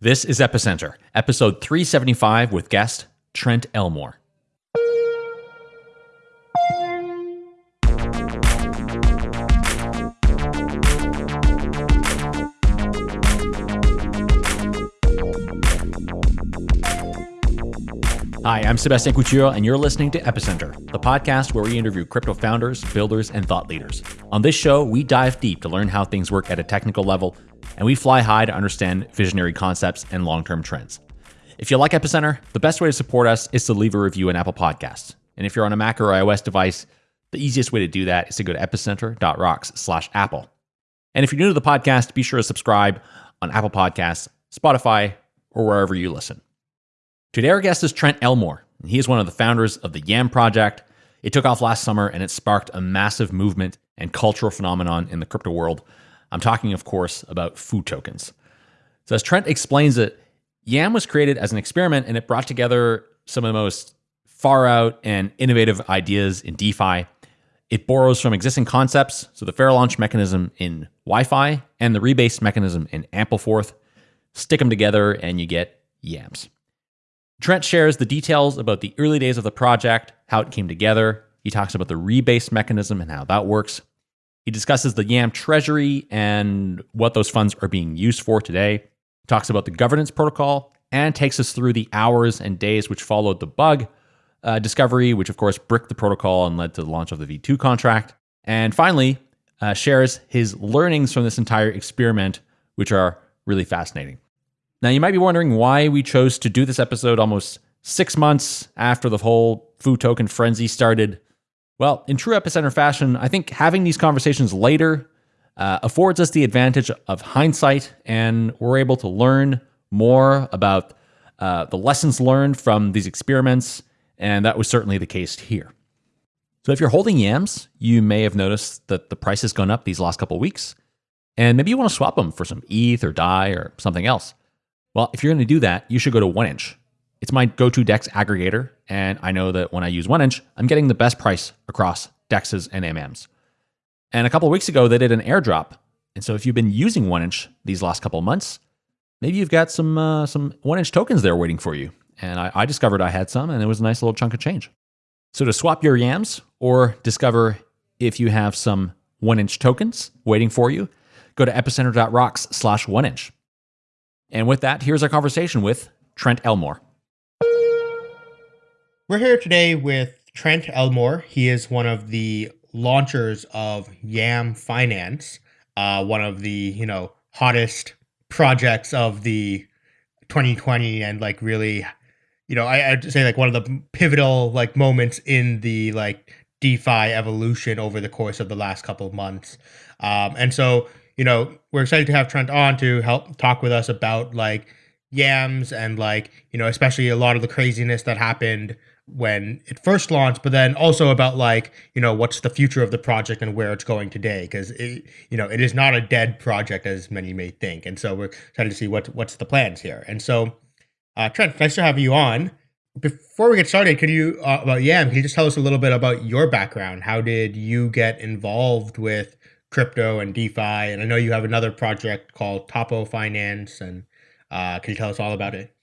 This is Epicenter, episode 375 with guest Trent Elmore. Hi, I'm Sebastian Couture, and you're listening to Epicenter, the podcast where we interview crypto founders, builders, and thought leaders. On this show, we dive deep to learn how things work at a technical level, and we fly high to understand visionary concepts and long term trends. If you like Epicenter, the best way to support us is to leave a review in Apple Podcasts. And if you're on a Mac or iOS device, the easiest way to do that is to go to epicenter.rocks slash Apple. And if you're new to the podcast, be sure to subscribe on Apple Podcasts, Spotify, or wherever you listen. Today, our guest is Trent Elmore. He is one of the founders of the Yam Project. It took off last summer and it sparked a massive movement and cultural phenomenon in the crypto world. I'm talking, of course, about food tokens. So, as Trent explains it, Yam was created as an experiment and it brought together some of the most far out and innovative ideas in DeFi. It borrows from existing concepts, so the fair launch mechanism in YFI and the rebase mechanism in Ampleforth. Stick them together and you get Yams. Trent shares the details about the early days of the project, how it came together. He talks about the rebase mechanism and how that works. He discusses the YAM treasury and what those funds are being used for today. He talks about the governance protocol and takes us through the hours and days which followed the bug uh, discovery, which of course bricked the protocol and led to the launch of the V2 contract. And finally, uh, shares his learnings from this entire experiment, which are really fascinating. Now, you might be wondering why we chose to do this episode almost six months after the whole food token frenzy started. Well, in true epicenter fashion, I think having these conversations later uh, affords us the advantage of hindsight, and we're able to learn more about uh, the lessons learned from these experiments, and that was certainly the case here. So, if you're holding yams, you may have noticed that the price has gone up these last couple weeks, and maybe you want to swap them for some ETH or DAI or something else. Well, if you're going to do that, you should go to 1inch. It's my go to DEX aggregator, and I know that when I use 1inch, I'm getting the best price across DEXs and AMMs. And a couple weeks ago, they did an airdrop. And so if you've been using 1inch these last couple months, maybe you've got some uh, some 1inch tokens there waiting for you. And I, I discovered I had some, and it was a nice little chunk of change. So to swap your yams or discover if you have some 1inch tokens waiting for you, go to epicenter.rocks slash 1inch. And with that, here's our conversation with Trent Elmore. We're here today with Trent Elmore. He is one of the launchers of Yam Finance, uh, one of the you know hottest projects of the 2020, and like really, you know, I, I'd say like one of the pivotal like moments in the like DeFi evolution over the course of the last couple of months. Um, and so you know, we're excited to have Trent on to help talk with us about like yams and like, you know, especially a lot of the craziness that happened when it first launched, but then also about like, you know, what's the future of the project and where it's going today. Cause it, you know, it is not a dead project as many may think. And so we're excited to see what what's the plans here. And so uh, Trent, nice to have you on. Before we get started, can you uh, about Yam? Can you just tell us a little bit about your background? How did you get involved with crypto and DeFi. And I know you have another project called Topo Finance. And uh, can you tell us all about it?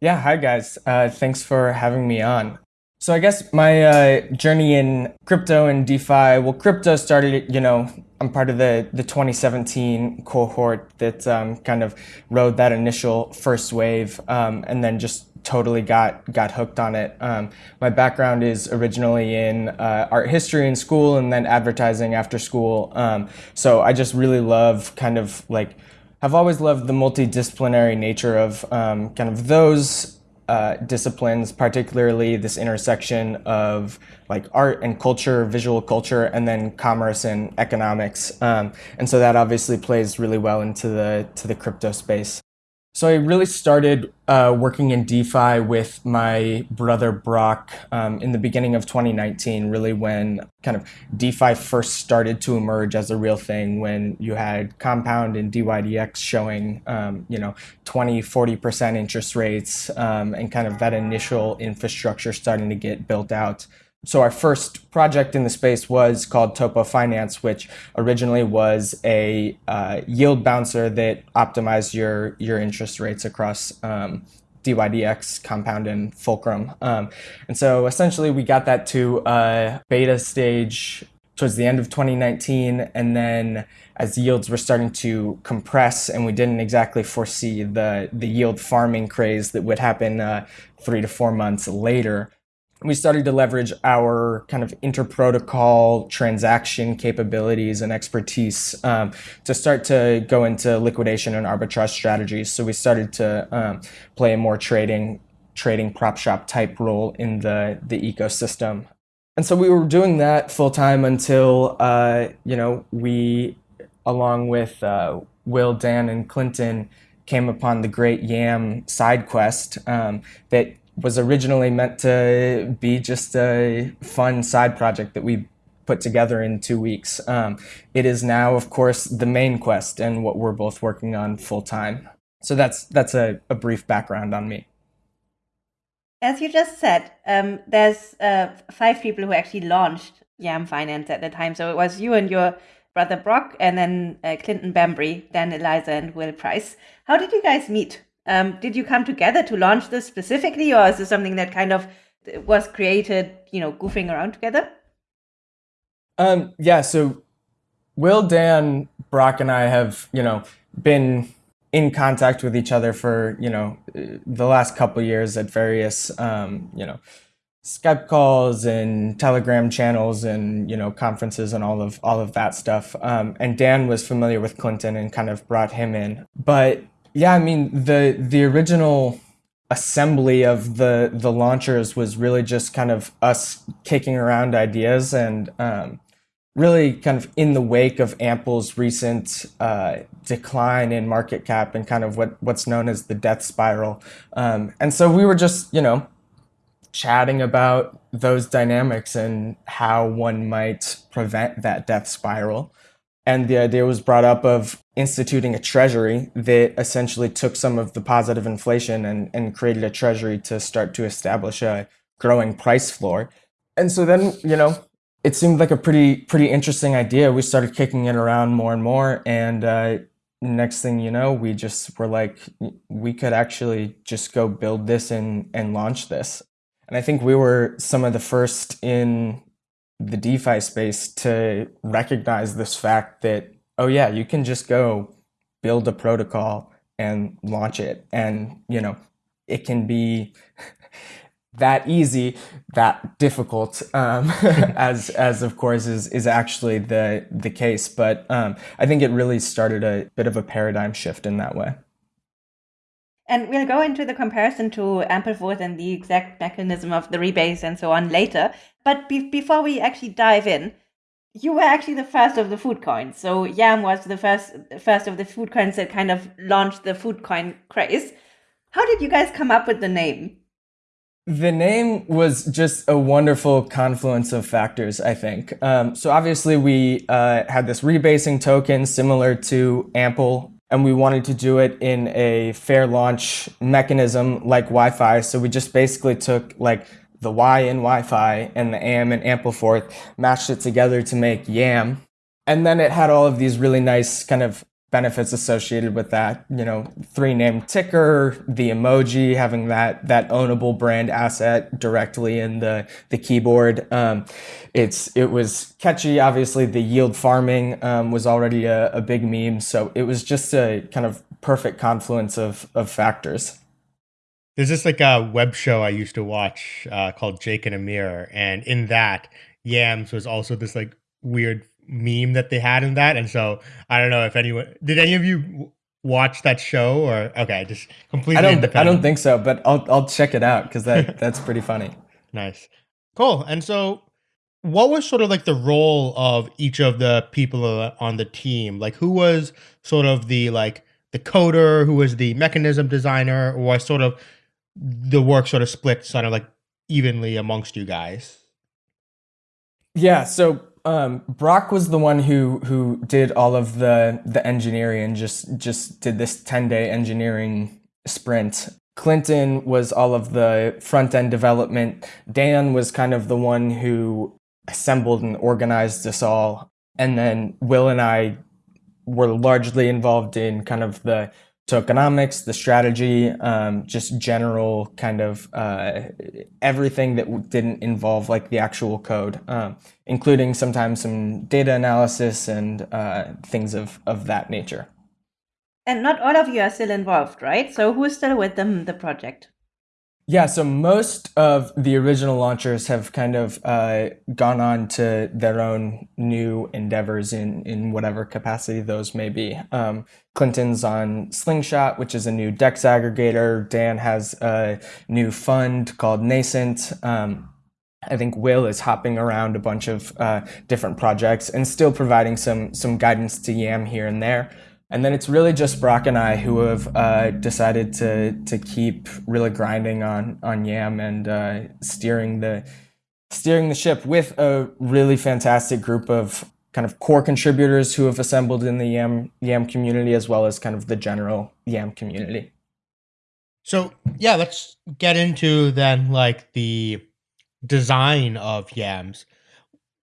Yeah, hi guys. Uh, thanks for having me on. So I guess my uh, journey in crypto and DeFi, well, crypto started, you know, I'm part of the, the 2017 cohort that um, kind of rode that initial first wave um, and then just totally got got hooked on it. Um, my background is originally in uh, art history in school and then advertising after school. Um, so I just really love kind of like have always loved the multidisciplinary nature of um, kind of those uh, disciplines, particularly this intersection of like art and culture, visual culture, and then commerce and economics. Um, and so that obviously plays really well into the to the crypto space. So I really started uh, working in DeFi with my brother Brock um, in the beginning of 2019, really when kind of DeFi first started to emerge as a real thing, when you had Compound and DYDX showing, um, you know, 20, 40% interest rates um, and kind of that initial infrastructure starting to get built out. So our first project in the space was called Topo Finance, which originally was a uh, yield bouncer that optimized your your interest rates across um, DYDX, Compound, and Fulcrum. Um, and so essentially, we got that to a beta stage towards the end of 2019, and then as yields were starting to compress, and we didn't exactly foresee the the yield farming craze that would happen uh, three to four months later we started to leverage our kind of interprotocol transaction capabilities and expertise um, to start to go into liquidation and arbitrage strategies. So we started to um, play a more trading trading prop shop type role in the the ecosystem. And so we were doing that full time until uh, you know we, along with uh, Will, Dan, and Clinton, came upon the great Yam side quest um, that was originally meant to be just a fun side project that we put together in two weeks. Um, it is now, of course, the main quest and what we're both working on full time. So that's that's a, a brief background on me. As you just said, um, there's uh, five people who actually launched Yam Finance at the time. So it was you and your brother Brock, and then uh, Clinton Bembry, Dan Elitzer, and Will Price. How did you guys meet? Um, did you come together to launch this specifically, or is this something that kind of was created, you know, goofing around together? Um, yeah. So Will, Dan, Brock, and I have, you know, been in contact with each other for, you know, the last couple years at various, um, you know, Skype calls and Telegram channels and you know conferences and all of all of that stuff. Um, and Dan was familiar with Clinton and kind of brought him in. But yeah, I mean the the original assembly of the the launchers was really just kind of us kicking around ideas and um, really kind of in the wake of Ample's recent uh, decline in market cap and kind of what what's known as the death spiral. Um, and so we were just you know chatting about those dynamics and how one might prevent that death spiral. And the idea was brought up of instituting a treasury that essentially took some of the positive inflation and, and created a treasury to start to establish a growing price floor. And so then, you know, it seemed like a pretty pretty interesting idea. We started kicking it around more and more, and uh, next thing you know, we just were like, we could actually just go build this and and launch this. And I think we were some of the first in the DeFi space to recognize this fact that, oh, yeah, you can just go build a protocol and launch it. And, you know, it can be that easy, that difficult, um, as as of course is is actually the the case. But um, I think it really started a bit of a paradigm shift in that way. And we'll go into the comparison to Ampleforth and the exact mechanism of the rebase and so on later. But be- before we actually dive in, you were actually the first of the food coins. So Yam was the first first of the food coins that kind of launched the food coin craze. How did you guys come up with the name? The name was just a wonderful confluence of factors, I think. Um, so obviously we uh, had this rebasing token similar to Ample and we wanted to do it in a fair launch mechanism like YFI. So we just basically took like the Y in YFI and the AM and Ampleforth, matched it together to make YAM. And then it had all of these really nice kind of benefits associated with that. You know, three name ticker, the emoji, having that that ownable brand asset directly in the the keyboard. Um, it's it was catchy. Obviously, the yield farming um, was already a, a big meme, so it was just a kind of perfect confluence of of factors. There's this like a web show I used to watch uh, called Jake and Amir, and in that, Yams was also this like weird meme that they had in that. And so I don't know if anyone did any of you watch that show or okay, just completely. I don't. I don't think so, but I'll I'll check it out because that that's pretty funny. Nice, cool. And so, what was sort of like the role of each of the people on the team? Like, who was sort of the like the coder, who was the mechanism designer, or was sort of the work sort of split sort of like evenly amongst you guys? Yeah, so um, Brock was the one who who did all of the the engineering and just just did this 10 day engineering sprint. Clinton was all of the front end development. Dan was kind of the one who assembled and organized us all. And then Will and I were largely involved in kind of the tokenomics, the strategy, um, just general kind of uh, everything that didn't involve like the actual code, um, including sometimes some data analysis and uh, things of, of that nature. And not all of you are still involved, right? So who's still with them, the project? Yeah, so most of the original launchers have kind of uh, gone on to their own new endeavors in, in whatever capacity those may be. Um, Clinton's on Slingshot, which is a new DEX aggregator. Dan has a new fund called Nascent. Um, I think Will is hopping around a bunch of uh, different projects and still providing some some guidance to Yam here and there. And then it's really just Brock and I who have uh, decided to to keep really grinding on on Yam and uh, steering the steering the ship with a really fantastic group of kind of core contributors who have assembled in the Yam Yam community as well as kind of the general Yam community. So yeah, let's get into then like the design of Yams.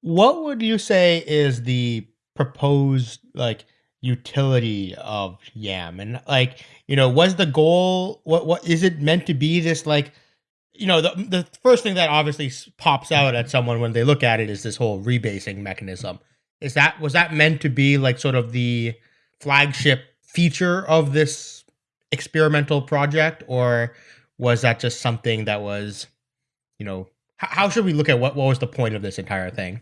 What would you say is the proposed like utility of yam. And like you know was the goal what what is it meant to be this like you know the the first thing that obviously pops out at someone when they look at it is this whole rebasing mechanism. Is that was that meant to be like sort of the flagship feature of this experimental project? Or was that just something that was you know how should we look at what, what was the point of this entire thing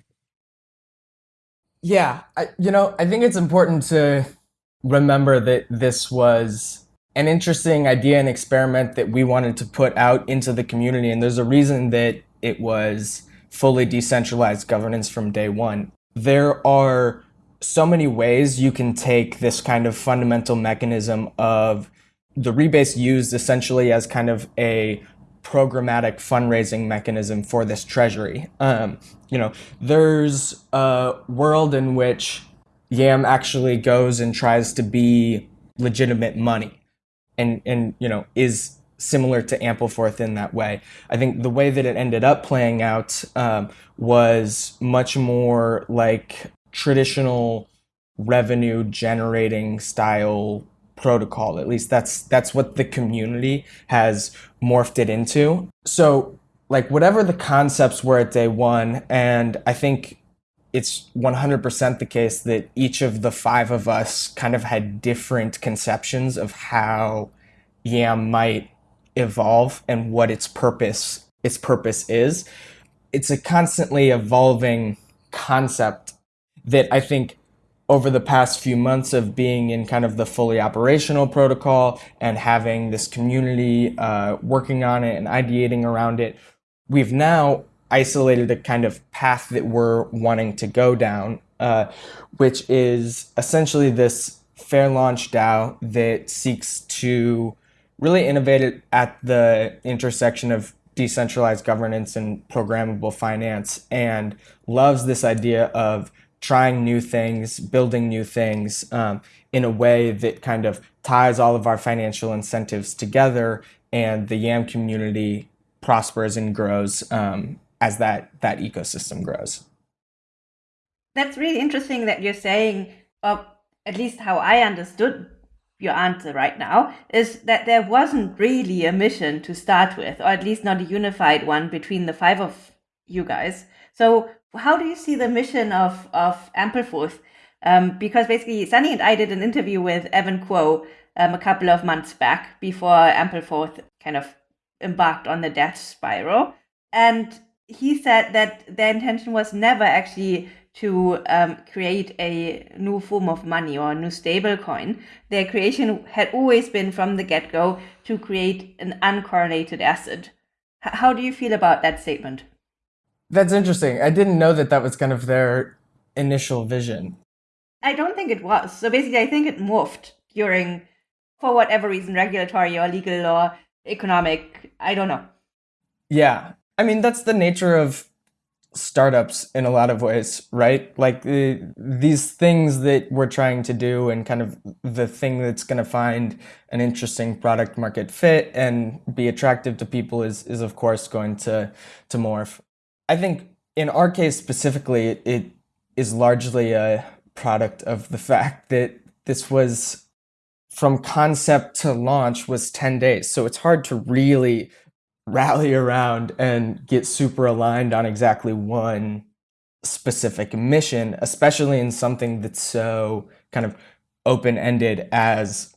yeah, I, you know, I think it's important to remember that this was an interesting idea and experiment that we wanted to put out into the community. And there's a reason that it was fully decentralized governance from day one. There are so many ways you can take this kind of fundamental mechanism of the rebase used essentially as kind of a programmatic fundraising mechanism for this treasury. Um, you know, there's a world in which Yam actually goes and tries to be legitimate money and, and you know, is similar to Ampleforth in that way. I think the way that it ended up playing out um, was much more like traditional revenue generating style protocol. At least that's that's what the community has morphed it into. So like whatever the concepts were at day one, and I think it's 100% the case that each of the five of us kind of had different conceptions of how YAM might evolve and what its purpose its purpose is. It's a constantly evolving concept that I think over the past few months of being in kind of the fully operational protocol and having this community uh, working on it and ideating around it, we've now isolated a kind of path that we're wanting to go down, uh, which is essentially this fair launch DAO that seeks to really innovate at the intersection of decentralized governance and programmable finance and loves this idea of trying new things, building new things um, in a way that kind of ties all of our financial incentives together and the YAM community prospers and grows um, as that, that ecosystem grows. That's really interesting that you're saying, or at least how I understood your answer right now, is that there wasn't really a mission to start with, or at least not a unified one between the five of you guys. So how do you see the mission of of Ampleforth? Um, because basically, Sunny and I did an interview with Evan Kuo um, a couple of months back before Ampleforth kind of embarked on the death spiral, and he said that their intention was never actually to um, create a new form of money or a new stable coin. Their creation had always been from the get go to create an uncorrelated asset. H- how do you feel about that statement? That's interesting. I didn't know that that was kind of their initial vision. I don't think it was. So basically, I think it morphed during, for whatever reason, regulatory or legal or economic. I don't know. Yeah. I mean, that's the nature of startups in a lot of ways, right? Like uh, these things that we're trying to do and kind of the thing that's going to find an interesting product market fit and be attractive to people is is of course going to to morph. I think in our case specifically it is largely a product of the fact that this was from concept to launch was 10 days. So it's hard to really rally around and get super aligned on exactly one specific mission, especially in something that's so kind of open ended as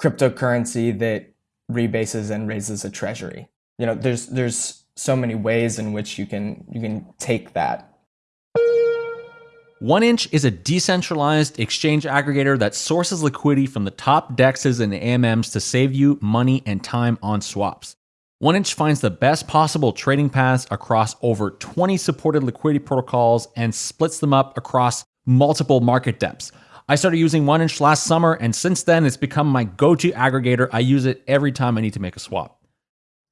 cryptocurrency that rebases and raises a treasury. You know, there's there's so many ways in which you can you can take that. One Inch is a decentralized exchange aggregator that sources liquidity from the top dexes and AMMs to save you money and time on swaps. OneInch finds the best possible trading paths across over 20 supported liquidity protocols and splits them up across multiple market depths. I started using OneInch last summer, and since then, it's become my go to aggregator. I use it every time I need to make a swap.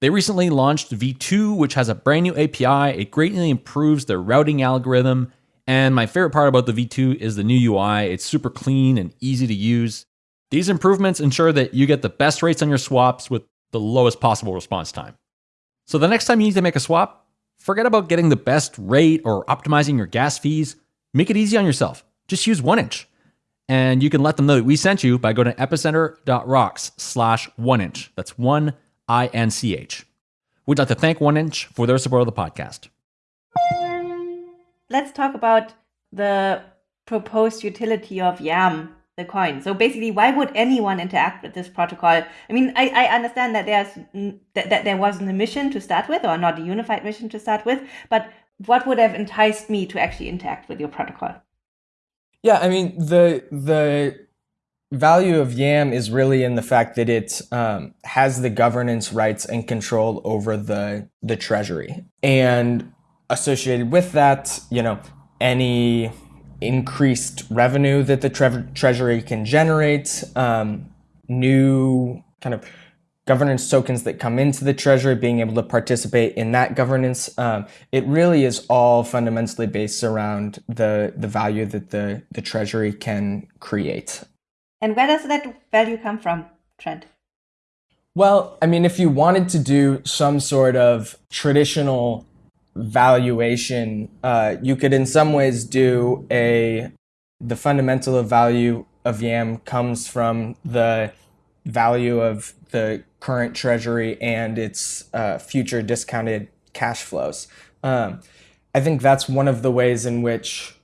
They recently launched V2, which has a brand new API. It greatly improves their routing algorithm. And my favorite part about the V2 is the new UI. It's super clean and easy to use. These improvements ensure that you get the best rates on your swaps with the lowest possible response time. So the next time you need to make a swap, forget about getting the best rate or optimizing your gas fees. Make it easy on yourself. Just use one inch. And you can let them know that we sent you by going to epicenter.rocks slash one inch. That's one I N C H. We'd like to thank One Inch for their support of the podcast. Let's talk about the proposed utility of YAM the coin. So basically, why would anyone interact with this protocol? I mean, I, I understand that there's that, that there wasn't a mission to start with, or not a unified mission to start with, but what would have enticed me to actually interact with your protocol? Yeah, I mean the the value of YAM is really in the fact that it um, has the governance rights and control over the the treasury, and associated with that, you know, any increased revenue that the tre- treasury can generate, um, new kind of governance tokens that come into the treasury, being able to participate in that governance. Um, it really is all fundamentally based around the the value that the the treasury can create. And where does that value come from, Trent? Well, I mean, if you wanted to do some sort of traditional valuation, uh, you could in some ways do a the fundamental of value of YAM comes from the value of the current treasury and its uh, future discounted cash flows. Um, I think that's one of the ways in which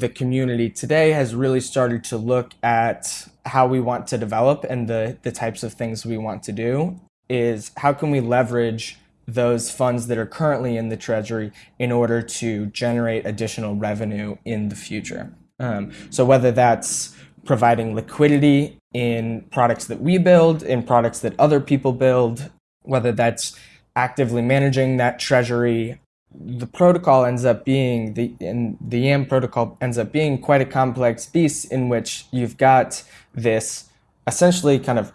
the community today has really started to look at how we want to develop and the, the types of things we want to do is how can we leverage those funds that are currently in the treasury in order to generate additional revenue in the future. Um, so whether that's providing liquidity in products that we build, in products that other people build, whether that's actively managing that treasury, the protocol ends up being the the YAM protocol ends up being quite a complex beast in which you've got this essentially kind of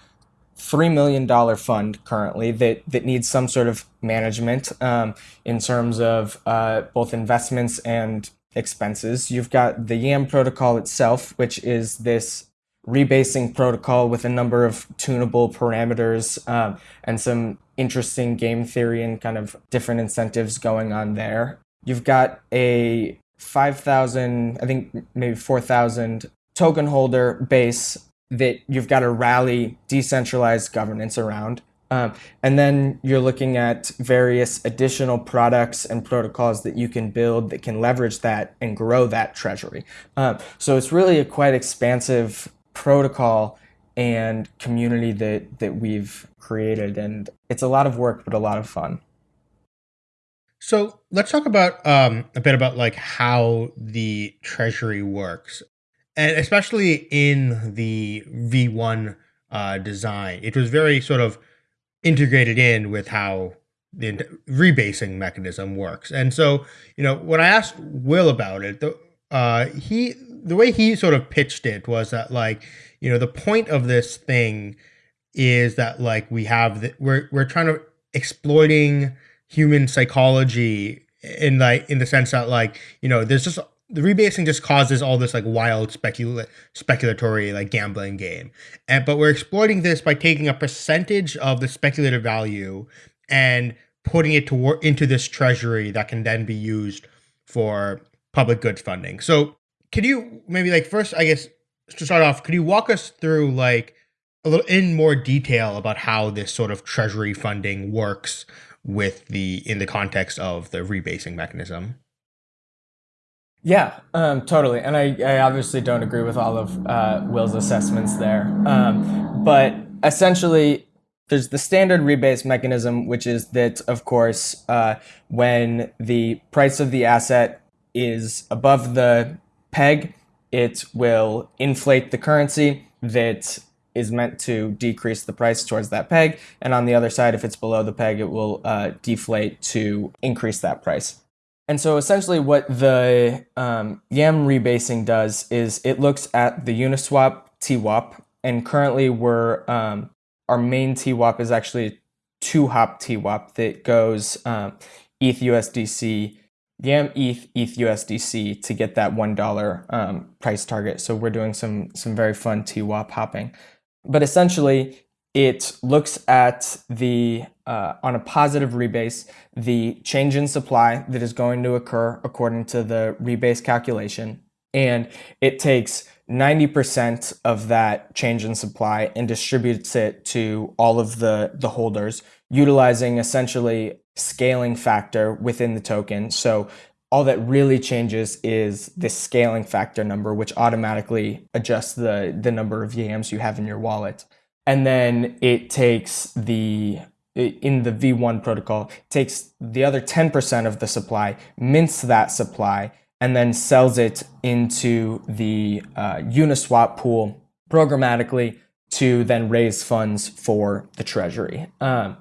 three million dollar fund currently that that needs some sort of management um, in terms of uh, both investments and expenses. You've got the YAM protocol itself, which is this rebasing protocol with a number of tunable parameters um, and some interesting game theory and kind of different incentives going on there. You've got a 5,000, I think maybe 4,000 token holder base that you've got to rally decentralized governance around. Um, and then you're looking at various additional products and protocols that you can build that can leverage that and grow that treasury. Um, so it's really a quite expansive protocol and community that, that we've created. And it's a lot of work, but a lot of fun. So let's talk about um, a bit about like how the treasury works and especially in the V1 uh, design, it was very sort of integrated in with how the rebasing mechanism works. And so, you know, when I asked Will about it, the, uh, he the way he sort of pitched it was that like, you know, the point of this thing is that like we have the, we're we're trying to exploiting human psychology in like in the sense that like you know there's just the rebasing just causes all this like wild specula- speculatory like gambling game. And but we're exploiting this by taking a percentage of the speculative value and putting it to into this treasury that can then be used for public goods funding. So could you maybe like first i guess to start off could you walk us through like a little in more detail about how this sort of treasury funding works with the in the context of the rebasing mechanism yeah, um, totally. And I, I obviously don't agree with all of uh, Will's assessments there. Um, but essentially, there's the standard rebase mechanism, which is that, of course, uh, when the price of the asset is above the peg, it will inflate the currency that is meant to decrease the price towards that peg. And on the other side, if it's below the peg, it will uh, deflate to increase that price. And so essentially what the um, YAM rebasing does is it looks at the Uniswap TWAP, and currently we're, um, our main TWAP is actually two hop TWAP that goes um, ETH USDC, YAM ETH, ETH USDC to get that $1 um, price target. So we're doing some, some very fun TWAP hopping. But essentially, it looks at the uh, on a positive rebase the change in supply that is going to occur according to the rebase calculation and it takes 90% of that change in supply and distributes it to all of the the holders utilizing essentially scaling factor within the token so all that really changes is the scaling factor number which automatically adjusts the the number of yams you have in your wallet and then it takes the in the V1 protocol takes the other 10% of the supply, mints that supply, and then sells it into the uh, Uniswap pool programmatically to then raise funds for the treasury. Um,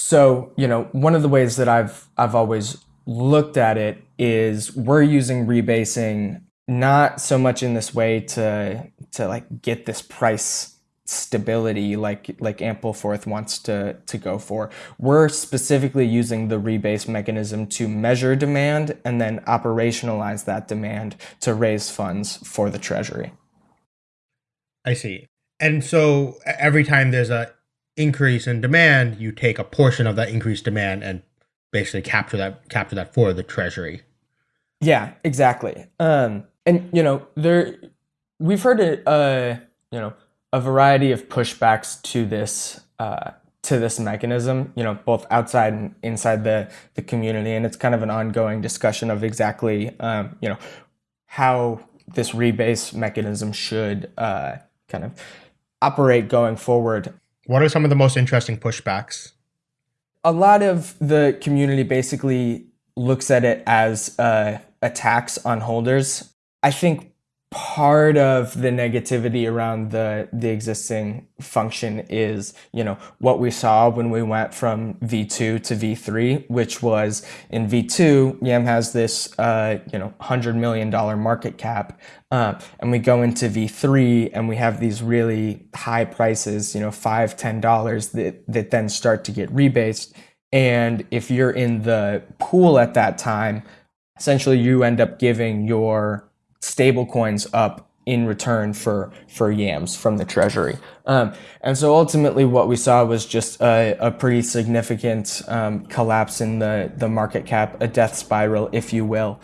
so, you know, one of the ways that I've I've always looked at it is we're using rebasing not so much in this way to to like get this price stability like like Ampleforth wants to to go for. We're specifically using the rebase mechanism to measure demand and then operationalize that demand to raise funds for the treasury. I see. And so every time there's a increase in demand, you take a portion of that increased demand and basically capture that capture that for the treasury. Yeah, exactly. Um and you know, there we've heard it uh you know a variety of pushbacks to this uh, to this mechanism, you know, both outside and inside the the community, and it's kind of an ongoing discussion of exactly, um, you know, how this rebase mechanism should uh, kind of operate going forward. What are some of the most interesting pushbacks? A lot of the community basically looks at it as uh, a tax on holders. I think part of the negativity around the the existing function is you know what we saw when we went from v2 to v3 which was in v2 yam has this uh, you know 100 million dollar market cap uh, and we go into v3 and we have these really high prices you know five ten dollars that that then start to get rebased. And if you're in the pool at that time essentially you end up giving your stable coins up in return for for yams from the treasury. Um, and so ultimately what we saw was just a, a pretty significant um, collapse in the the market cap a death spiral if you will.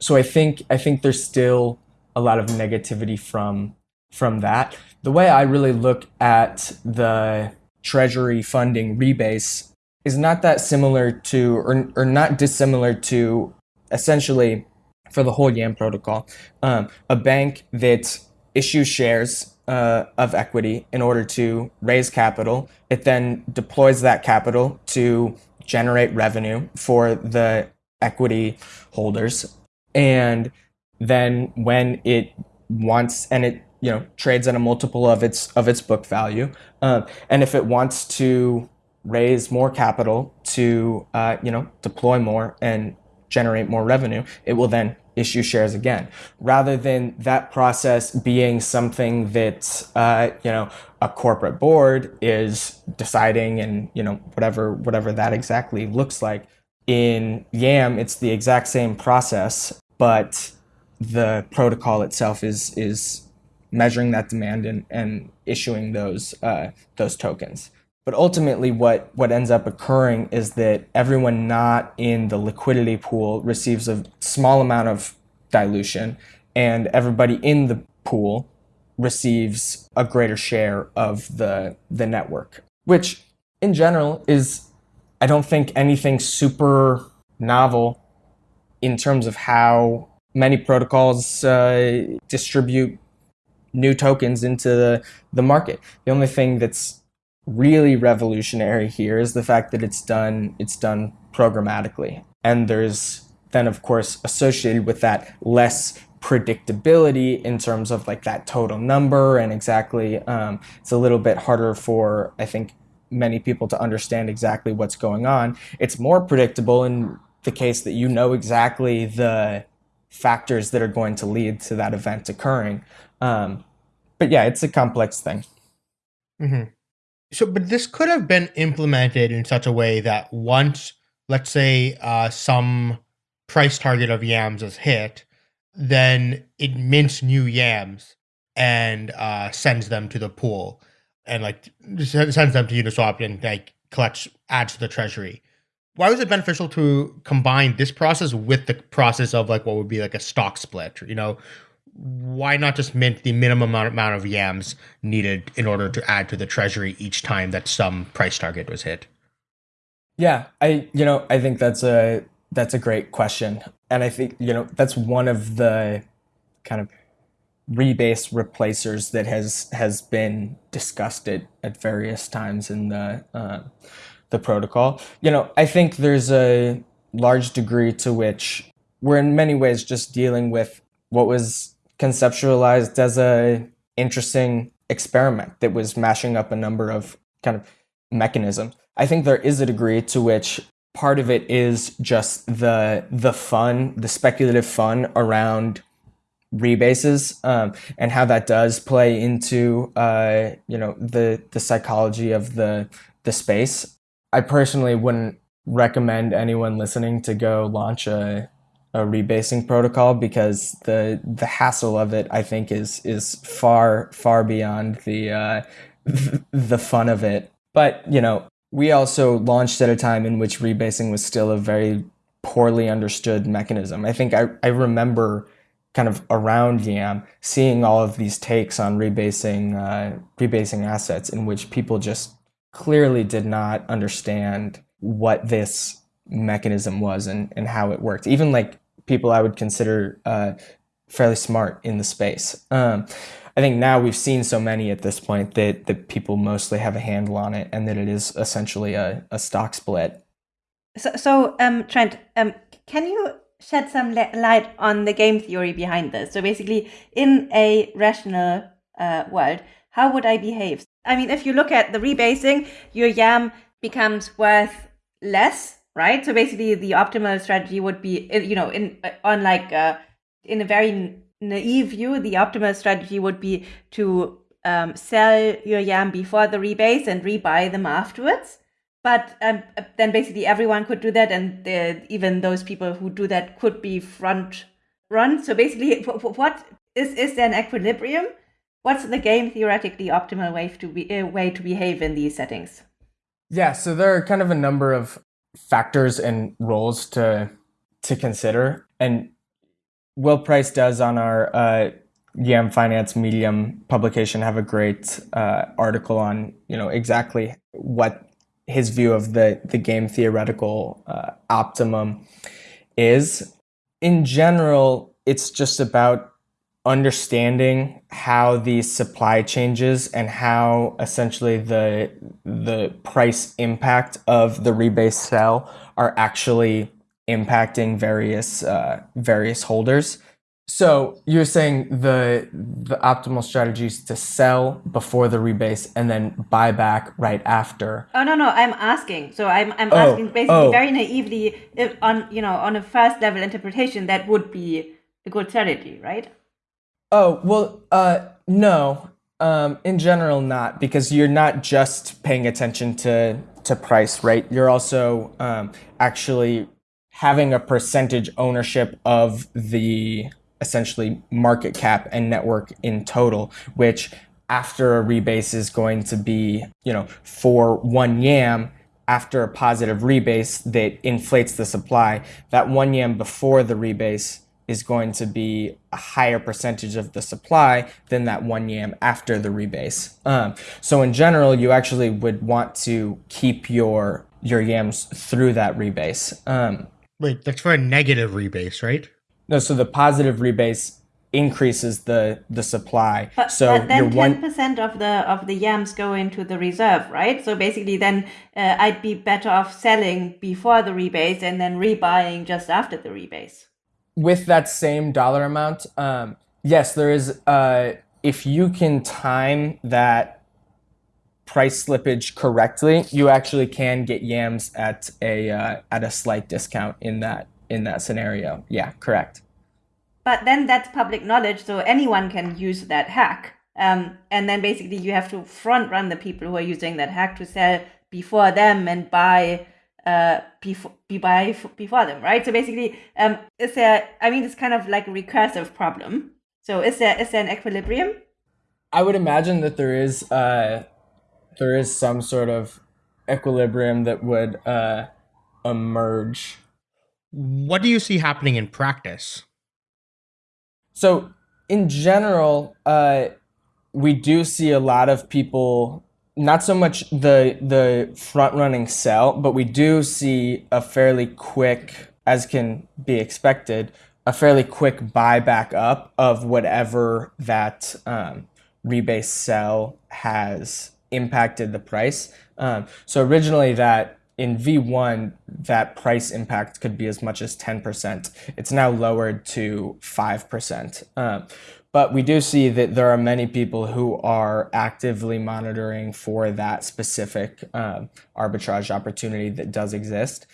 So i think i think there's still a lot of negativity from from that. The way i really look at the treasury funding rebase is not that similar to or, or not dissimilar to essentially for the whole YAM protocol. Um, a bank that issues shares uh, of equity in order to raise capital. It then deploys that capital to generate revenue for the equity holders. And then when it wants and it you know trades at a multiple of its of its book value, uh, and if it wants to raise more capital to uh, you know deploy more and generate more revenue, it will then issue shares again, rather than that process being something that uh, you know a corporate board is deciding and you know whatever whatever that exactly looks like. in YAM, it's the exact same process, but the protocol itself is is measuring that demand and, and issuing those uh, those tokens. But ultimately, what, what ends up occurring is that everyone not in the liquidity pool receives a small amount of dilution, and everybody in the pool receives a greater share of the, the network, which in general is, I don't think, anything super novel in terms of how many protocols uh, distribute new tokens into the, the market. The only thing that's really revolutionary here is the fact that it's done it's done programmatically. And there's then of course associated with that less predictability in terms of like that total number and exactly um, it's a little bit harder for I think many people to understand exactly what's going on. It's more predictable in the case that you know exactly the factors that are going to lead to that event occurring. Um, but yeah, it's a complex thing. Mm-hmm. So, but this could have been implemented in such a way that once, let's say, uh, some price target of yams is hit, then it mints new yams and uh, sends them to the pool and like sends them to Uniswap and like collects adds to the treasury. Why was it beneficial to combine this process with the process of like what would be like a stock split? You know, why not just mint the minimum amount of yams needed in order to add to the treasury each time that some price target was hit? Yeah, I you know I think that's a that's a great question, and I think you know that's one of the kind of rebase replacers that has has been discussed at, at various times in the uh, the protocol. You know, I think there's a large degree to which we're in many ways just dealing with what was conceptualized as a interesting experiment that was mashing up a number of kind of mechanisms. I think there is a degree to which part of it is just the the fun, the speculative fun around rebases um, and how that does play into uh, you know the the psychology of the the space. I personally wouldn't recommend anyone listening to go launch a a rebasing protocol because the the hassle of it I think is is far far beyond the uh, the fun of it. But you know, we also launched at a time in which rebasing was still a very poorly understood mechanism. I think I, I remember kind of around Yam seeing all of these takes on rebasing uh, rebasing assets in which people just clearly did not understand what this mechanism was and, and how it worked. Even like people I would consider uh, fairly smart in the space. Um, I think now we've seen so many at this point that, that people mostly have a handle on it and that it is essentially a, a stock split. So, so um, Trent, um, can you shed some light on the game theory behind this? So basically, in a rational uh, world, how would I behave? I mean, if you look at the rebasing, your YAM becomes worth less right? So basically, the optimal strategy would be, you know, in on like uh, in a very naive view, the optimal strategy would be to um, sell your YAM before the rebase and rebuy them afterwards. But um, then basically everyone could do that, and the, even those people who do that could be front run. So basically, what is is there an equilibrium? What's the game theoretically optimal way to be uh, way to behave in these settings? Yeah, so there are kind of a number of factors and roles to to consider. And Will Price does on our uh, YAM Finance Medium publication have a great uh, article on you know exactly what his view of the the game theoretical uh, optimum is. In general, it's just about understanding how these supply changes and how essentially the the price impact of the rebase sell are actually impacting various uh, various holders. So you're saying the the optimal strategy is to sell before the rebase and then buy back right after. Oh no no, I'm asking. So I'm I'm oh, asking basically oh. very naively if on you know on a first level interpretation that would be a good strategy, right? Oh, well, uh, no. Um, in general, not because you're not just paying attention to to price, right? You're also um, actually having a percentage ownership of the essentially market cap and network in total, which after a rebase is going to be, you know, for one YAM, after a positive rebase that inflates the supply, that one YAM before the rebase is going to be a higher percentage of the supply than that one yam after the rebase. Um, so in general, you actually would want to keep your your yams through that rebase. Um, Wait, that's for a negative rebase, right? no, so the positive rebase increases the the supply. But, so but then your ten one percent of the of the yams go into the reserve, right? So basically, then uh, I'd be better off selling before the rebase and then rebuying just after the rebase. With that same dollar amount, um, yes, there is. Uh, if you can time that price slippage correctly, you actually can get yams at a uh, at a slight discount in that in that scenario. Yeah, correct. But then that's public knowledge, so anyone can use that hack. Um, and then basically, you have to front run the people who are using that hack to sell before them and buy uh before be buy f- before them right so basically um is there i mean it's kind of like a recursive problem so is there is there an equilibrium I would imagine that there is uh, there is some sort of equilibrium that would uh, emerge What do you see happening in practice? So, in general, uh, we do see a lot of people. Not so much the the front running sell, but we do see a fairly quick, as can be expected, a fairly quick buy back up of whatever that um, rebase sell has impacted the price. Um, so originally that in V1, that price impact could be as much as 10%. It's now lowered to 5%. Um, but we do see that there are many people who are actively monitoring for that specific um, arbitrage opportunity that does exist,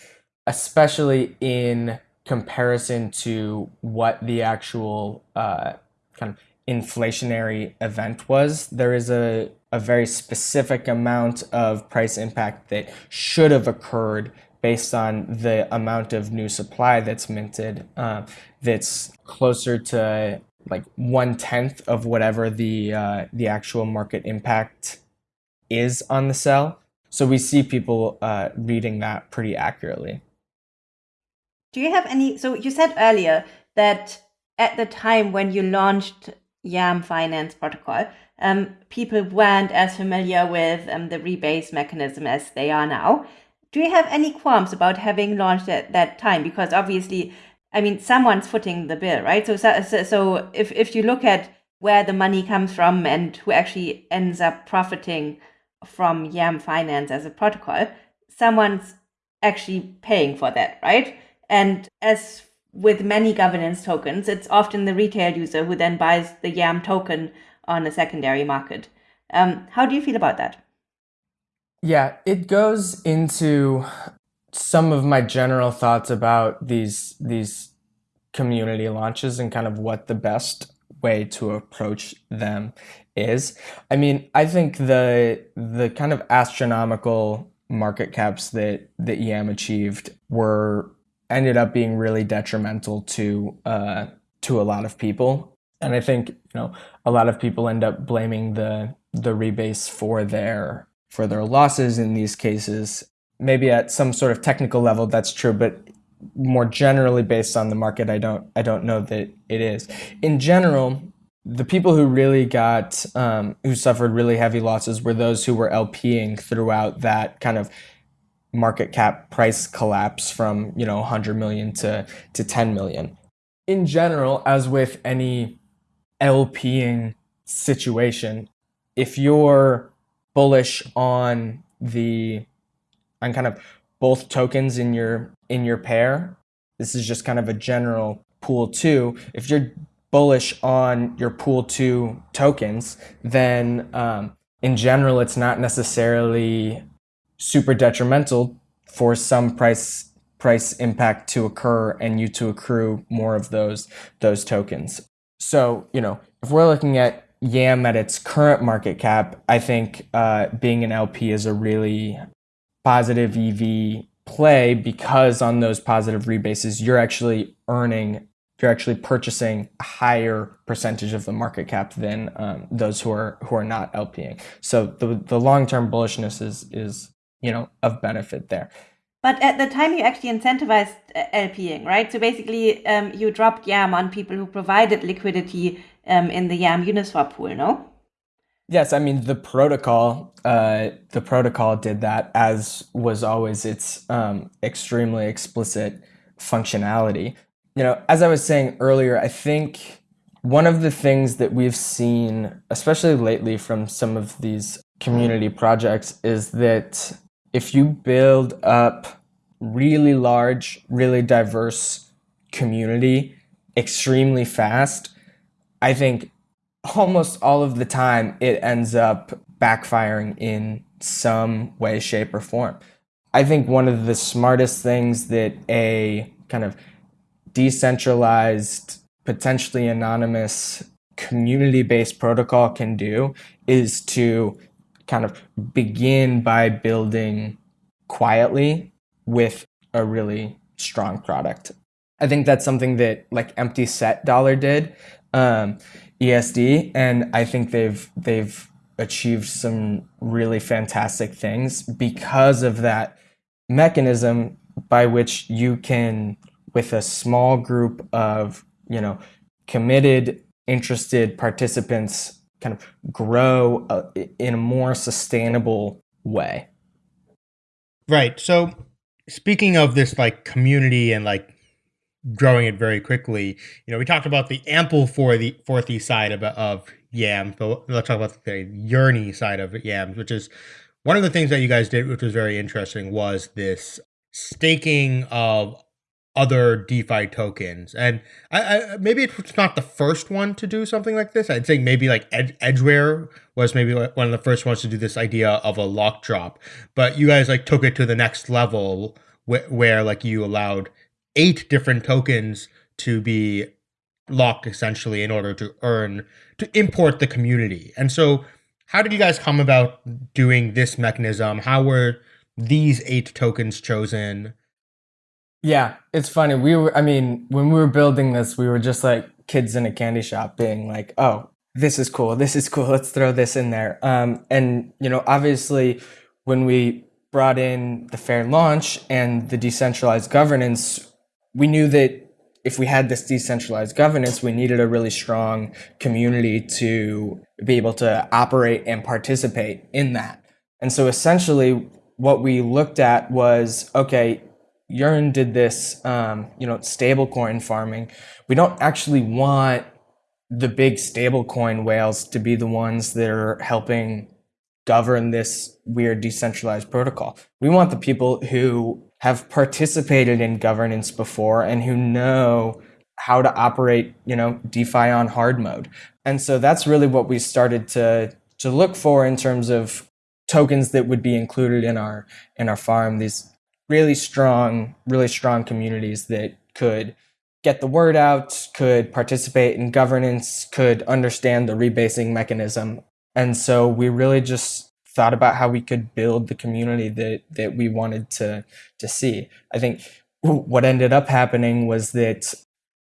especially in comparison to what the actual uh, kind of inflationary event was. There is a, a very specific amount of price impact that should have occurred based on the amount of new supply that's minted uh, that's closer to like one tenth of whatever the uh, the actual market impact is on the sell. So we see people uh, reading that pretty accurately. do you have any so you said earlier that at the time when you launched yam finance protocol um, people weren't as familiar with um, the rebase mechanism as they are now do you have any qualms about having launched at that time because obviously i mean someone's footing the bill right? So so, so- if, if you look at where the money comes from and who actually ends up profiting from yam finance as a protocol someone's actually paying for that right? And as with many governance tokens it's often the retail user who then buys the yam token on a secondary market. Um, how do you feel about that? Yeah, it goes into some of my general thoughts about these these community launches and kind of what the best way to approach them is. I mean, I think the the kind of astronomical market caps that that YAM achieved were ended up being really detrimental to uh, to a lot of people, and I think you know a lot of people end up blaming the the rebase for their for their losses in these cases. Maybe at some sort of technical level that's true, but more generally based on the market, I don't I don't know that it is. In general, the people who really got um, who suffered really heavy losses were those who were LPing throughout that kind of market cap price collapse from you know 100 million to to 10 million. In general, as with any LPing situation, if you're bullish on the on kind of both tokens in your in your pair, this is just kind of a general pool two. If you're bullish on your pool two tokens, then um, in general, it's not necessarily super detrimental for some price price impact to occur and you to accrue more of those those tokens. So you know, if we're looking at YAM at its current market cap, I think uh, being an LP is a really positive EV play because on those positive rebases, you're actually earning, you're actually purchasing a higher percentage of the market cap than um, those who are who are not LPing. So the the long term bullishness is is you know of benefit there. But at the time, you actually incentivized uh, LPing, right? So basically, um, you dropped YAM on people who provided liquidity um, in the YAM Uniswap pool, no? Yes, I mean the protocol. Uh, the protocol did that, as was always its um, extremely explicit functionality. You know, as I was saying earlier, I think one of the things that we've seen, especially lately from some of these community projects, is that if you build up really large, really diverse community extremely fast, I think almost all of the time it ends up backfiring in some way, shape, or form. I think one of the smartest things that a kind of decentralized, potentially anonymous, community based protocol can do is to kind of begin by building quietly with a really strong product. I think that's something that like empty set dollar did, um, ESD, and I think they've they've achieved some really fantastic things because of that mechanism by which you can, with a small group of you know committed, interested participants, kind of grow uh, in a more sustainable way. Right. So speaking of this like community and like growing it very quickly, you know, we talked about the ample for the fourthy side of of yams, but let's talk about the yearny side of yams, which is one of the things that you guys did, which was very interesting, was this staking of other DeFi tokens. And I, I, maybe it's not the first one to do something like this. I'd say maybe like Ed, Edgeware was maybe one of the first ones to do this idea of a lock drop. But you guys like took it to the next level wh- where like you allowed eight different tokens to be locked essentially in order to earn to import the community. And so how did you guys come about doing this mechanism? How were these eight tokens chosen? Yeah, it's funny. We were, I mean, when we were building this, we were just like kids in a candy shop being like, oh, this is cool. This is cool. Let's throw this in there. Um, and, you know, obviously, when we brought in the fair launch and the decentralized governance, we knew that if we had this decentralized governance, we needed a really strong community to be able to operate and participate in that. And so essentially, what we looked at was okay, Yearn did this, um, you know, stablecoin farming. We don't actually want the big stablecoin whales to be the ones that are helping govern this weird decentralized protocol. We want the people who have participated in governance before and who know how to operate, you know, DeFi on hard mode. And so that's really what we started to to look for in terms of tokens that would be included in our in our farm. These really strong, really strong communities that could get the word out, could participate in governance, could understand the rebasing mechanism. And so we really just thought about how we could build the community that that we wanted to to see. I think what ended up happening was that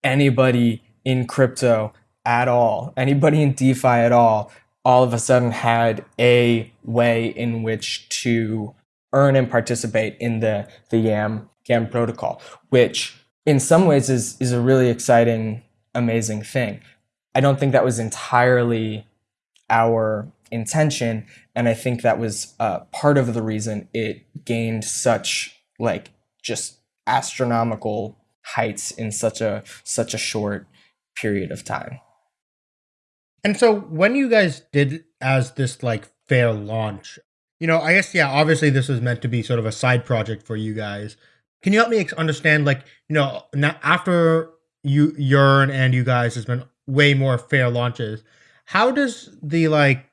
anybody in crypto at all, anybody in DeFi at all, all of a sudden had a way in which to earn and participate in the the YAM YAM protocol, which in some ways is is a really exciting, amazing thing. I don't think that was entirely our intention, and I think that was uh, part of the reason it gained such like just astronomical heights in such a such a short period of time. And so when you guys did as this like fair launch, you know, I guess yeah. Obviously, this was meant to be sort of a side project for you guys. Can you help me understand, like, you know, now after you Yearn and you guys has been way more fair launches. How does the like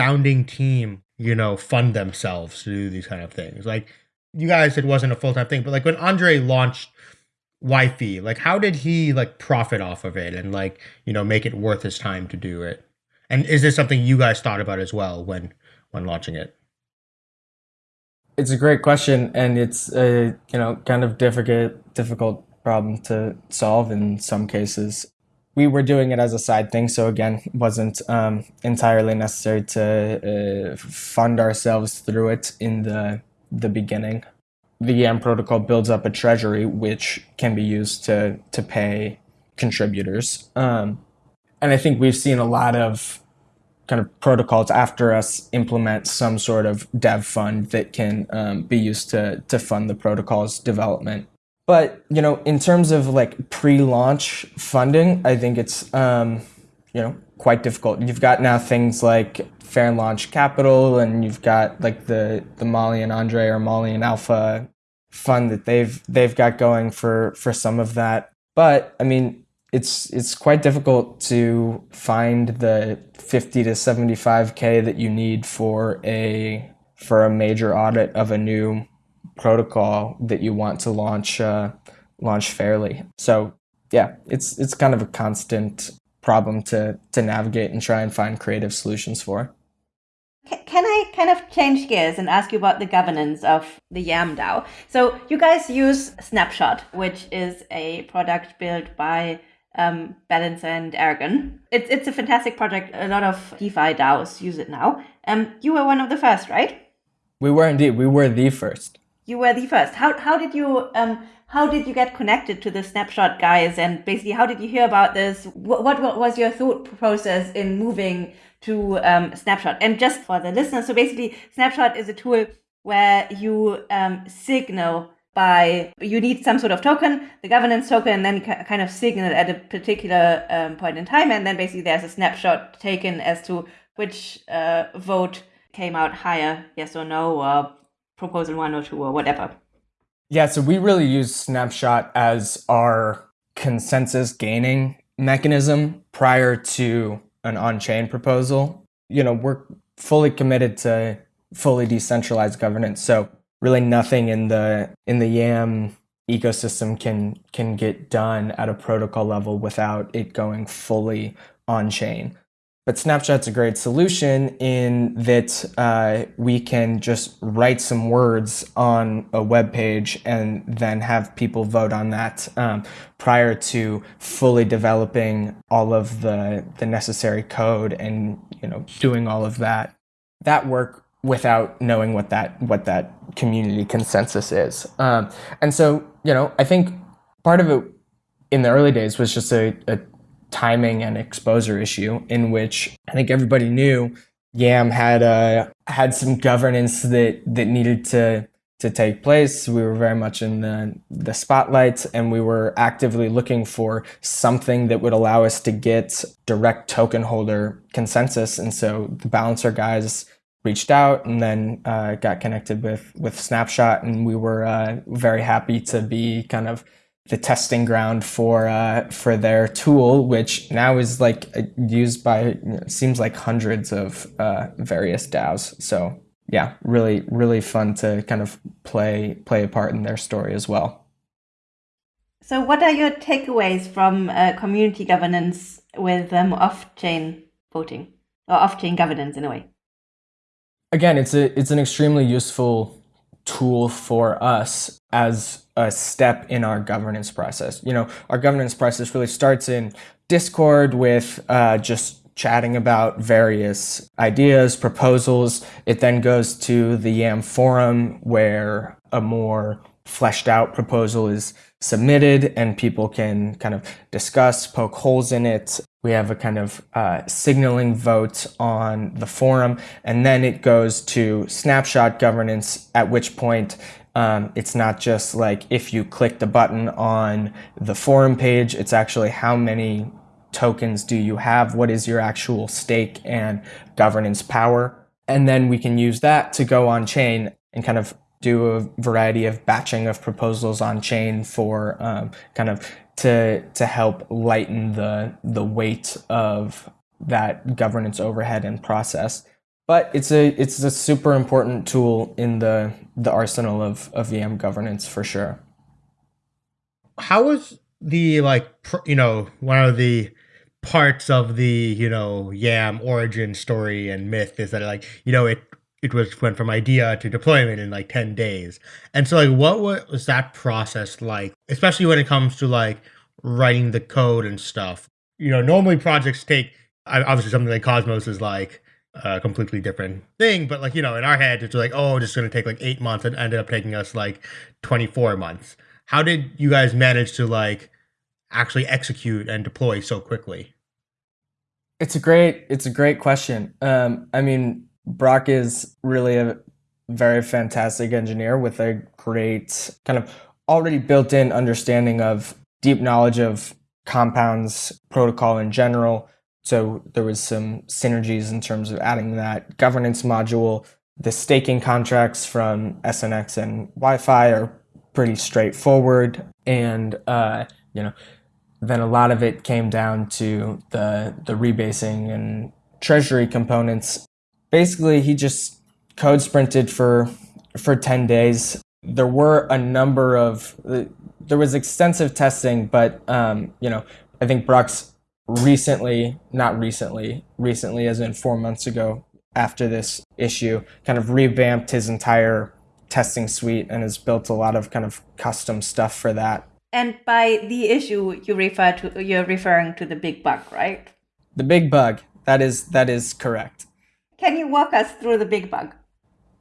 founding team, you know, fund themselves to do these kind of things? Like, you guys, it wasn't a full time thing, but like when Andre launched YFI, like, how did he like profit off of it and like, you know, make it worth his time to do it? And is this something you guys thought about as well when when launching it? It's a great question, and it's a you know kind of difficult difficult problem to solve in some cases. We were doing it as a side thing, so again, wasn't um, entirely necessary to uh, fund ourselves through it in the the beginning. The YAM protocol builds up a treasury which can be used to to pay contributors, um, and I think we've seen a lot of kind of protocols after us implement some sort of dev fund that can um, be used to to fund the protocol's development. But you know, in terms of like pre-launch funding, I think it's um, you know quite difficult. You've got now things like Fair Launch Capital, and you've got like the the Molly and Andre or Molly and Alpha fund that they've they've got going for for some of that. But I mean, it's it's quite difficult to find the 50 to 75k that you need for a for a major audit of a new protocol that you want to launch uh, launch fairly. So yeah, it's it's kind of a constant problem to to navigate and try and find creative solutions for. Can I kind of change gears and ask you about the governance of the YAM DAO? So you guys use Snapshot, which is a product built by um, Balancer and Aragon. It's it's a fantastic project. A lot of DeFi DAOs use it now. Um, you were one of the first, right? We were indeed. We were the first. You were the first. How how did you um how did you get connected to the Snapshot guys? And basically, how did you hear about this? What what, was your thought process in moving to um, Snapshot? And just for the listeners, so basically, Snapshot is a tool where you um, signal by you need some sort of token, the governance token, and then kind of signal at a particular um, point in time, and then basically there's a snapshot taken as to which uh, vote came out higher, yes or no, or proposal one or two or whatever. Yeah, so we really use snapshot as our consensus gaining mechanism prior to an on-chain proposal. You know, we're fully committed to fully decentralized governance, so really nothing in the in the YAM ecosystem can can get done at a protocol level without it going fully on chain. But Snapshot's a great solution in that uh, we can just write some words on a web page and then have people vote on that um, prior to fully developing all of the the necessary code and you know doing all of that. That work without knowing what that what that community consensus is. Um, and so, you know, I think part of it in the early days was just a, a timing and exposure issue in which I think everybody knew Yam had uh, had some governance that that needed to to take place. We were very much in the the spotlight, and we were actively looking for something that would allow us to get direct token holder consensus. And so the balancer guys reached out and then uh, got connected with with Snapshot, and we were uh, very happy to be kind of the testing ground for uh, for their tool, which now is like uh, used by seems like hundreds of uh, various DAOs. So yeah, really really fun to kind of play play a part in their story as well. So, what are your takeaways from uh, community governance with um, off-chain voting or off-chain governance in a way? again, it's a it's an extremely useful tool for us as a step in our governance process. You know, our governance process really starts in Discord with uh, just chatting about various ideas, proposals. It then goes to the YAM forum where a more fleshed out proposal is submitted and people can kind of discuss, poke holes in it. We have a kind of uh, signaling vote on the forum, and then it goes to snapshot governance, at which point um, it's not just like if you click the button on the forum page, it's actually how many tokens do you have? What is your actual stake and governance power? And then we can use that to go on chain and kind of do a variety of batching of proposals on chain for um, kind of to to help lighten the the weight of that governance overhead and process. But it's a it's a super important tool in the the arsenal of of YAM governance for sure. How was the like you know one of the parts of the you know yam origin story and myth is that like you know it it was went from idea to deployment in like 10 days. And so like what was that process like, especially when it comes to like writing the code and stuff? You know, normally projects take obviously something like Cosmos is like a completely different thing, but like, you know, in our head it's like, oh, it's going to take like 8 months and ended up taking us like 24 months. How did you guys manage to like actually execute and deploy so quickly? It's a great it's a great question. Um, I mean, Brock is really a very fantastic engineer with a great kind of already built in understanding of deep knowledge of compounds protocol in general. So there was some synergies in terms of adding that governance module. The staking contracts from SNX and YFI are pretty straightforward, and uh, you know, then a lot of it came down to the the rebasing and treasury components. Basically he just code sprinted for for 10 days. There were a number of there was extensive testing but um, you know i think brock's recently not recently recently as in four months ago after this issue kind of revamped his entire testing suite and has built a lot of kind of custom stuff for that. And by the issue you refer to you're referring to the big bug right? The big bug. That is that is correct. Can you walk us through the big bug?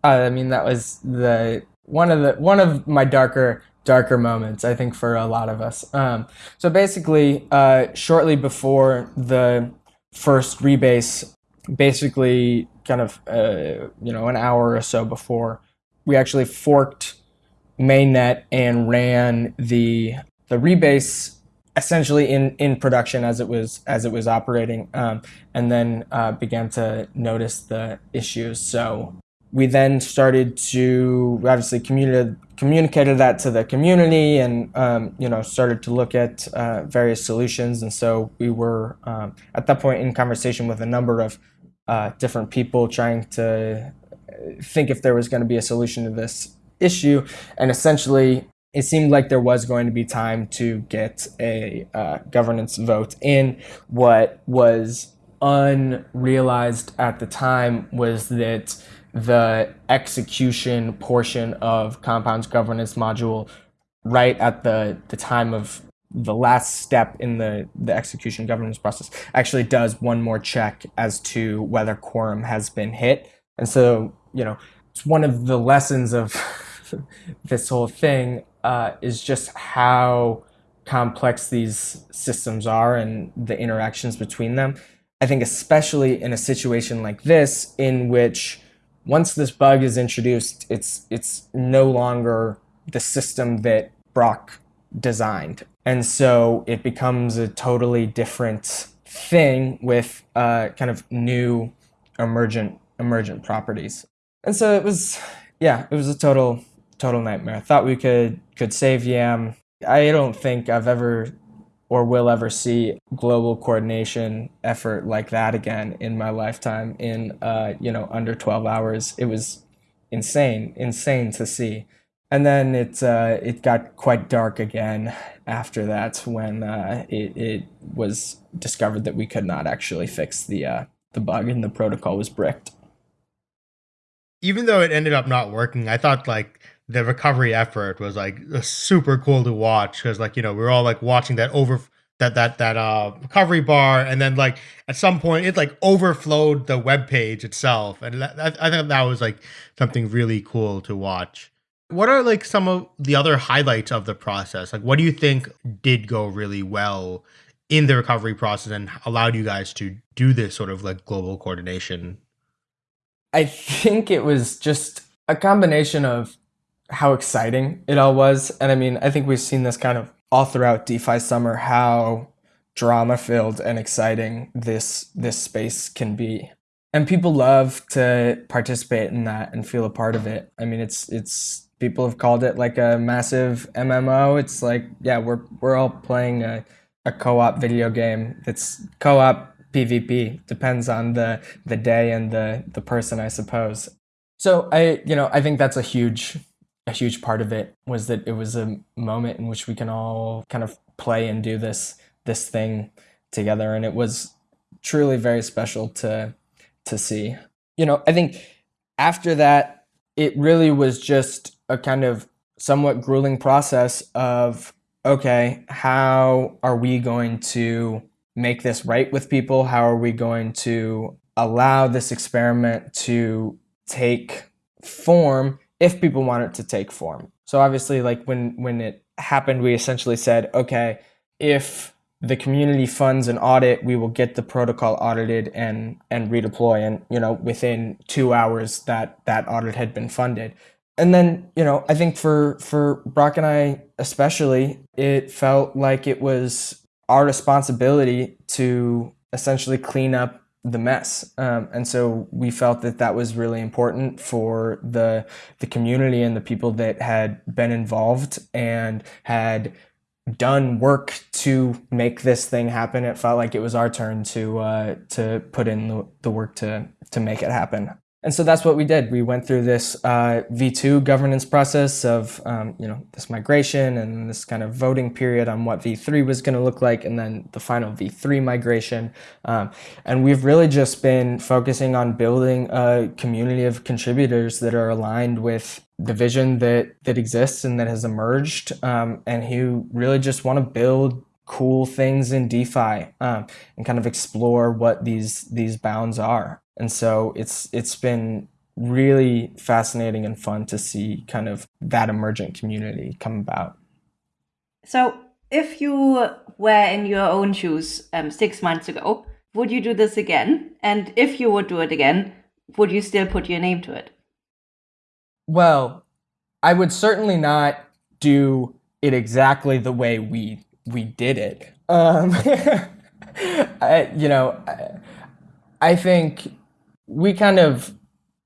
Uh, I mean, that was the one of the one of my darker darker moments. I think for a lot of us. Um, so basically, uh, shortly before the first rebase, basically, kind of uh, you know an hour or so before, we actually forked mainnet and ran the the rebase essentially in in production as it was as it was operating, um, and then uh, began to notice the issues. So we then started to obviously communicated communicated that to the community, and um, you know started to look at uh, various solutions. And so we were um, at that point in conversation with a number of uh, different people trying to think if there was going to be a solution to this issue, and essentially it seemed like there was going to be time to get a uh, governance vote in. What was unrealized at the time was that the execution portion of Compound's governance module, right at the, the time of the last step in the, the execution governance process, actually does one more check as to whether quorum has been hit. And so, you know, it's one of the lessons of this whole thing uh, is just how complex these systems are and the interactions between them. I think, especially in a situation like this, in which once this bug is introduced, it's it's no longer the system that Brock designed, and so it becomes a totally different thing with uh, kind of new emergent emergent properties. And so it was, yeah, it was a total total nightmare. I thought we could could save Yam. I don't think I've ever or will ever see global coordination effort like that again in my lifetime in uh, you know under 12 hours. It was insane, insane to see. And then it uh, it got quite dark again after that when uh, it, it was discovered that we could not actually fix the uh, the bug and the protocol was bricked. Even though it ended up not working, I thought like the recovery effort was like super cool to watch because like you know we are all like watching that over that that that uh recovery bar and then like at some point it like overflowed the web page itself and that, i think that was like something really cool to watch. What are like some of the other highlights of the process? Like what do you think did go really well in the recovery process and allowed you guys to do this sort of like global coordination? I think it was just a combination of how exciting it all was. And I mean, I think we've seen this kind of all throughout DeFi summer how drama filled and exciting this this space can be. And people love to participate in that and feel a part of it. I mean, it's it's people have called it like a massive MMO. It's like, yeah, we're we're all playing a, a co-op video game that's co-op PvP. Depends on the the day and the the person, I suppose. So I, you know, I think that's a huge a huge part of it was that it was a moment in which we can all kind of play and do this this thing together. And it was truly very special to to see. You know i think after that, it really was just a kind of somewhat grueling process of okay, how are we going to make this right with people? How are we going to allow this experiment to take form if people want it to take form? So obviously, like when when it happened, we essentially said, okay, if the community funds an audit, we will get the protocol audited and and redeploy. And you know, within two hours, that that audit had been funded. And then you know, I think for for Brock and I especially, it felt like it was our responsibility to essentially clean up the mess. Um, and so we felt that that was really important for the the community and the people that had been involved and had done work to make this thing happen. It felt like it was our turn to uh, to put in the, the work to to make it happen. And so that's what we did. We went through this uh, V2 governance process of, um, you know, this migration and this kind of voting period on what V3 was going to look like, and then the final V3 migration. Um, and we've really just been focusing on building a community of contributors that are aligned with the vision that that exists and that has emerged, um, and who really just want to build cool things in DeFi um, and kind of explore what these these bounds are and so it's it's been really fascinating and fun to see kind of that emergent community come about. So, if you were in your own shoes um, six months ago, would you do this again? And if you would do it again, would you still put your name to it? Well, I would certainly not do it exactly the way we we did it. Um, I, you know, I, I think we kind of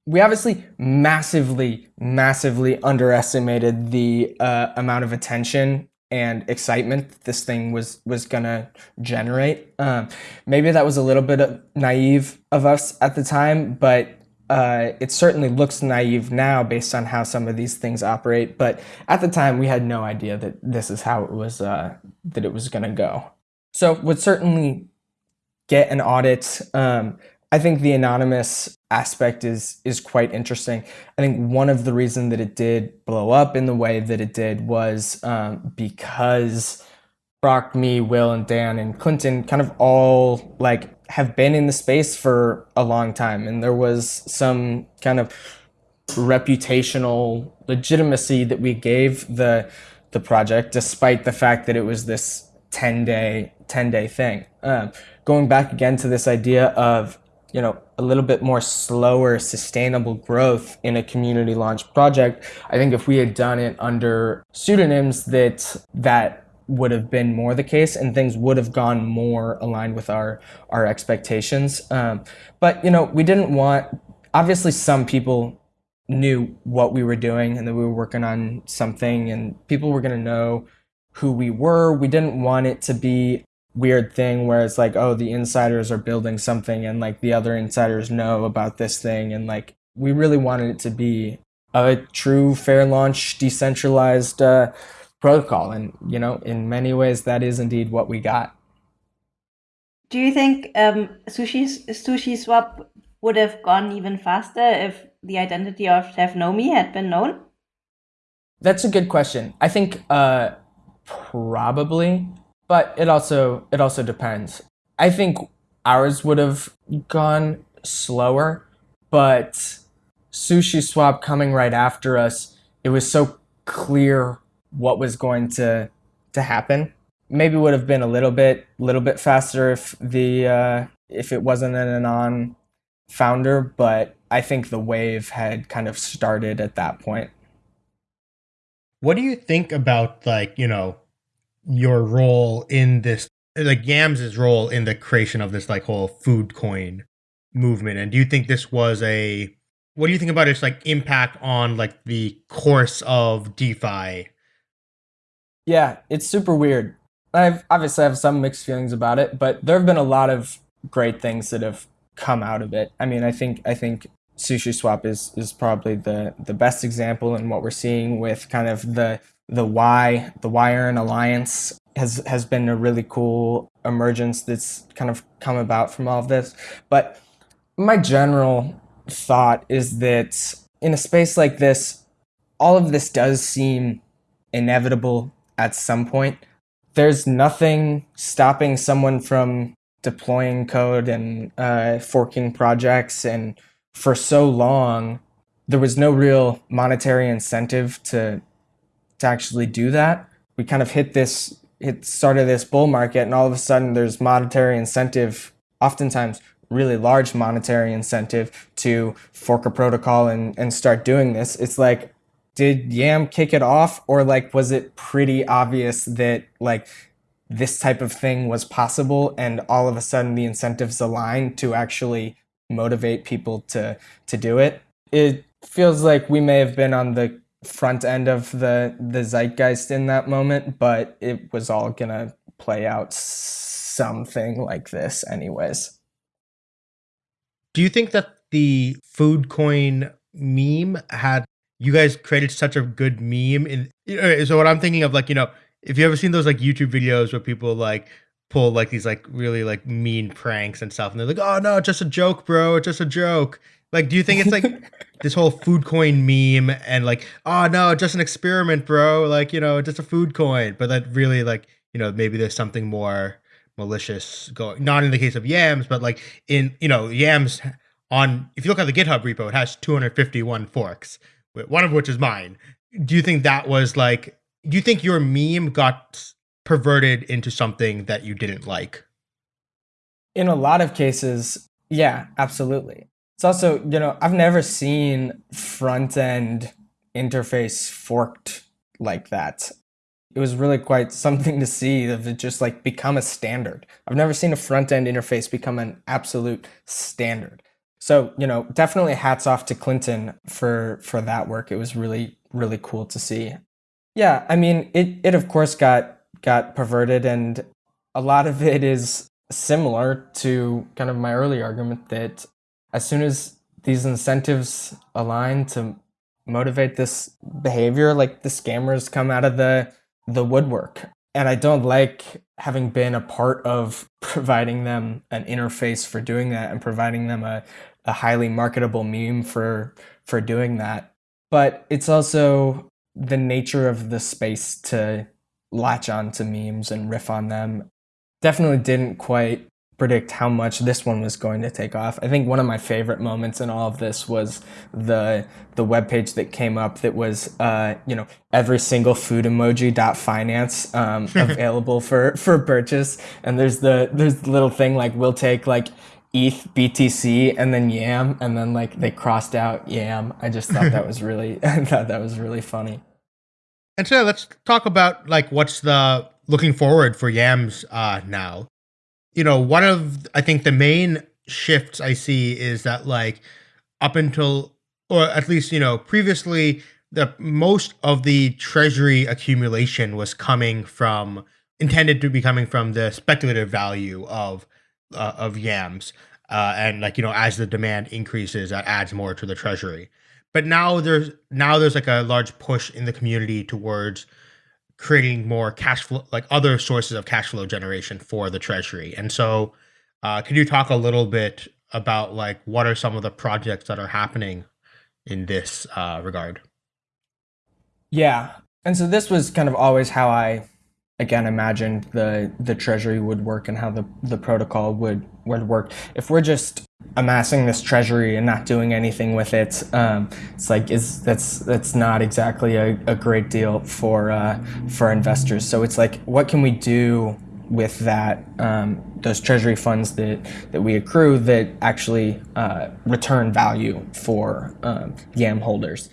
we obviously massively massively underestimated the uh, amount of attention and excitement this thing was was gonna generate. Um, maybe that was a little bit naive of us at the time but uh, it certainly looks naive now based on how some of these things operate but at the time we had no idea that this is how it was uh, that it was gonna go. So would certainly get an audit um, I think the anonymous aspect is is quite interesting. I think one of the reasons that it did blow up in the way that it did was um, because Brock, me, Will, and Dan and Clinton kind of all like have been in the space for a long time, and there was some kind of reputational legitimacy that we gave the the project, despite the fact that it was this ten day ten day thing. Um, going back again to this idea of you know a little bit more slower sustainable growth in a community launch project i think if we had done it under pseudonyms that that would have been more the case and things would have gone more aligned with our our expectations. Um, but you know we didn't want obviously some people knew what we were doing and that we were working on something and people were going to know who we were. We didn't want it to be weird thing where it's like, oh, the insiders are building something and like the other insiders know about this thing. And like, we really wanted it to be a true fair launch, decentralized uh, protocol. And, you know, in many ways, that is indeed what we got. Do you think um, Sushi, Sushi Swap would have gone even faster if the identity of Chef Nomi had been known? That's a good question. I think uh, probably but it also it also depends. I think ours would have gone slower, but Sushi Swap coming right after us, it was so clear what was going to to happen. Maybe would have been a little bit little bit faster if the uh, if it wasn't an anon founder, but I think the wave had kind of started at that point. What do you think about like, you know, your role in this like Yams's role in the creation of this like whole food coin movement and do you think this was a what do you think about its like impact on like the course of DeFi? Yeah, it's super weird. I've obviously have some mixed feelings about it, but there have been a lot of great things that have come out of it. I mean, I think I think Sushi Swap is is probably the the best example in what we're seeing with kind of the the Y, the YEarn Alliance has has been a really cool emergence that's kind of come about from all of this. But my general thought is that in a space like this, all of this does seem inevitable at some point. There's nothing stopping someone from deploying code and uh, forking projects. And for so long, there was no real monetary incentive to to actually do that. We kind of hit this hit started this bull market, and all of a sudden, there's monetary incentive, oftentimes really large monetary incentive to fork a protocol and, and start doing this. It's like, did Yam kick it off, or like was it pretty obvious that like this type of thing was possible and all of a sudden the incentives align to actually motivate people to to do it it feels like we may have been on the front end of the the zeitgeist in that moment but it was all gonna play out something like this anyways. Do you think that the food coin meme had you guys created such a good meme in so what i'm thinking of like you know if you ever seen those like YouTube videos where people like pull like these like really like mean pranks and stuff, and they're like, "Oh no, just a joke, bro, It's just a joke." Like, do you think it's like this whole food coin meme and like, "Oh no, just an experiment, bro," like you know, just a food coin, but that really like you know maybe there's something more malicious going. Not in the case of Yams, but like in you know Yams on if you look at the GitHub repo, it has 251 forks, one of which is mine. Do you think that was like do you think your meme got perverted into something that you didn't like? In a lot of cases, yeah, absolutely. It's also, you know, I've never seen front end interface forked like that. It was really quite something to see of it just like become a standard. I've never seen a front end interface become an absolute standard. So, you know, definitely hats off to Clinton for for that work. It was really really cool to see. Yeah, I mean, it it of course got got perverted, and a lot of it is similar to kind of my early argument that as soon as these incentives align to motivate this behavior, like the scammers come out of the the woodwork. And I don't like having been a part of providing them an interface for doing that and providing them a, a highly marketable meme for for doing that. But it's also the nature of the space to latch on to memes and riff on them. Definitely didn't quite predict how much this one was going to take off. I think one of my favorite moments in all of this was the the web page that came up that was uh, you know every single food emoji dot finance um, available for for purchase. And there's the there's the little thing like we'll take like ETH, BTC, and then Yam, and then like they crossed out Yam. I just thought that was really, I thought that was really funny. And so let's talk about like what's the looking forward for Yams uh, now. You know, one of I think the main shifts I see is that like up until or at least you know previously the most of the treasury accumulation was coming from intended to be coming from the speculative value of uh, of yams uh, and like you know as the demand increases that adds more to the treasury but now there's now there's like a large push in the community towards creating more cash flow like other sources of cash flow generation for the treasury. And so uh, could you talk a little bit about like what are some of the projects that are happening in this uh, regard? Yeah. And so this was kind of always how i again imagined the the treasury would work and how the the protocol would would work if we're just amassing this treasury and not doing anything with it um, it's like is that's that's not exactly a, a great deal for uh, for investors. So it's like what can we do with that um, those treasury funds that that we accrue that actually uh, return value for um, yam holders?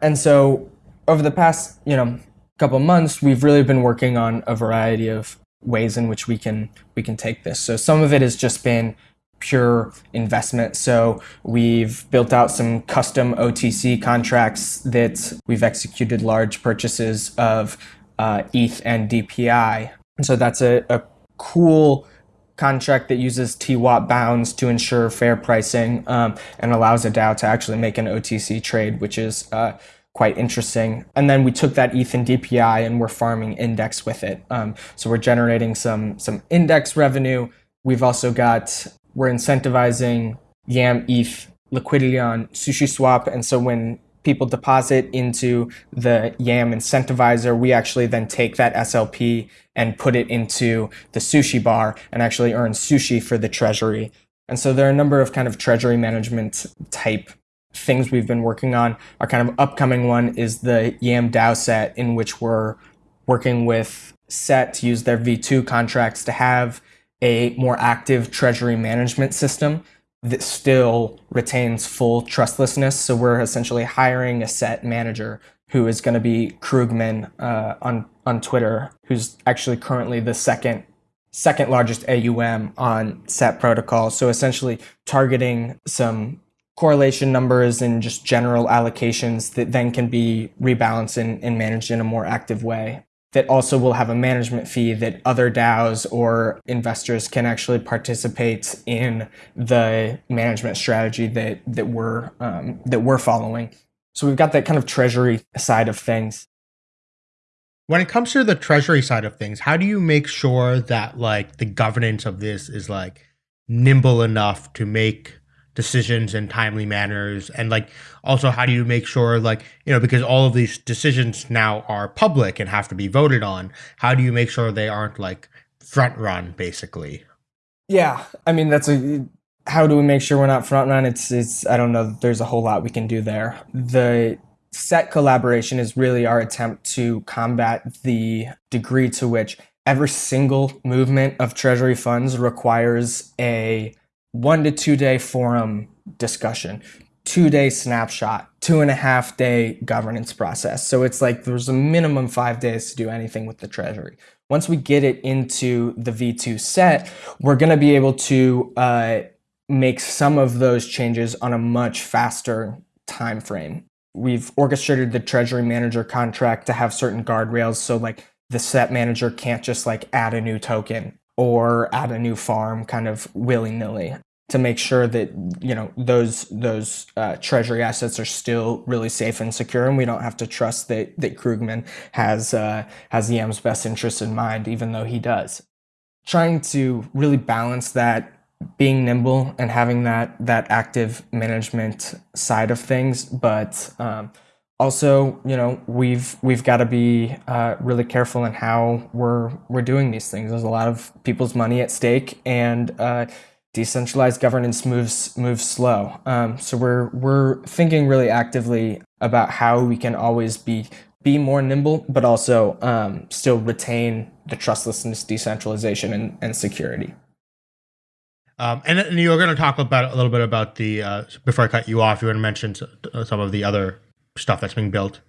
And so over the past you know couple months, we've really been working on a variety of ways in which we can we can take this. So some of it has just been pure investment. So we've built out some custom OTC contracts that we've executed large purchases of uh, ETH and DPI. And so that's a, a cool contract that uses TWAP bounds to ensure fair pricing um, and allows a DAO to actually make an OTC trade, which is uh, quite interesting. And then we took that ETH and DPI and we're farming index with it. Um, so we're generating some some index revenue. We've also got we're incentivizing Yam ETH liquidity on Sushi Swap. And so when people deposit into the YAM incentivizer, we actually then take that SLP and put it into the sushi bar and actually earn sushi for the treasury. And so there are a number of kind of treasury management type things we've been working on. Our kind of upcoming one is the YAM DAO set, in which we're working with SET to use their V2 contracts to have a more active treasury management system that still retains full trustlessness. So we're essentially hiring a set manager who is going to be Krugman uh, on on Twitter, who's actually currently the second second largest AUM on SET protocol. So essentially targeting some correlation numbers and just general allocations that then can be rebalanced and, and managed in a more active way that also will have a management fee that other DAOs or investors can actually participate in the management strategy that that we're um, that we're following. So we've got that kind of treasury side of things. When it comes to the treasury side of things, how do you make sure that like the governance of this is like nimble enough to make decisions in timely manners? And like also how do you make sure like you know because all of these decisions now are public and have to be voted on how do you make sure they aren't like front run basically? Yeah i mean that's a how do we make sure we're not front run? It's it's i don't know there's a whole lot we can do there. The set collaboration is really our attempt to combat the degree to which every single movement of treasury funds requires a one to two day forum discussion, two day snapshot, two and a half day governance process. So it's like there's a minimum five days to do anything with the treasury. Once we get it into the V2 set, we're going to be able to uh, make some of those changes on a much faster time frame. We've orchestrated the treasury manager contract to have certain guardrails. So like the set manager can't just like add a new token or add a new farm kind of willy nilly to make sure that you know those those uh, treasury assets are still really safe and secure, and we don't have to trust that that Krugman has uh, has YAM's best interests in mind, even though he does. Trying to really balance that being nimble and having that that active management side of things, but um, also you know we've we've got to be uh, really careful in how we're we're doing these things. There's a lot of people's money at stake, and uh, decentralized governance moves moves slow. Um, so we're we're thinking really actively about how we can always be be more nimble, but also um, still retain the trustlessness, decentralization, and, and security. Um, and, and, you were going to talk about a little bit about the uh, before I cut you off. You want to mention some of the other stuff that's being built.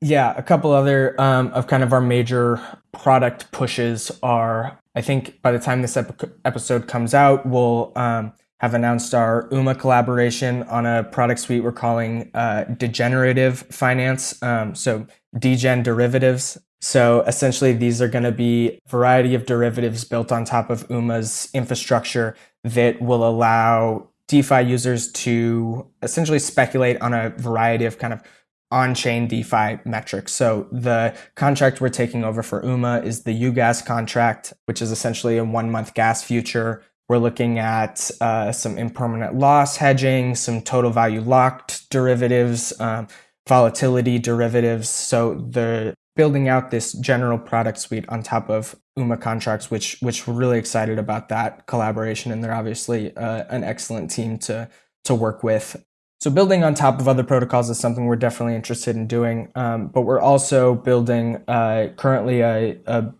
Yeah, a couple other um, of kind of our major product pushes are I think by the time this ep- episode comes out, we'll um, have announced our UMA collaboration on a product suite we're calling uh, degenerative finance. Um, so degen derivatives. So essentially, these are going to be a variety of derivatives built on top of UMA's infrastructure that will allow DeFi users to essentially speculate on a variety of kind of on-chain DeFi metrics. So the contract we're taking over for UMA is the UGAS contract, which is essentially a one-month gas future. We're looking at uh, some impermanent loss hedging, some total value locked derivatives, um, volatility derivatives. So the building out this general product suite on top of UMA contracts, which which we're really excited about that collaboration, and they're obviously uh, an excellent team to to work with. So building on top of other protocols is something we're definitely interested in doing, um, but we're also building uh, currently a, a,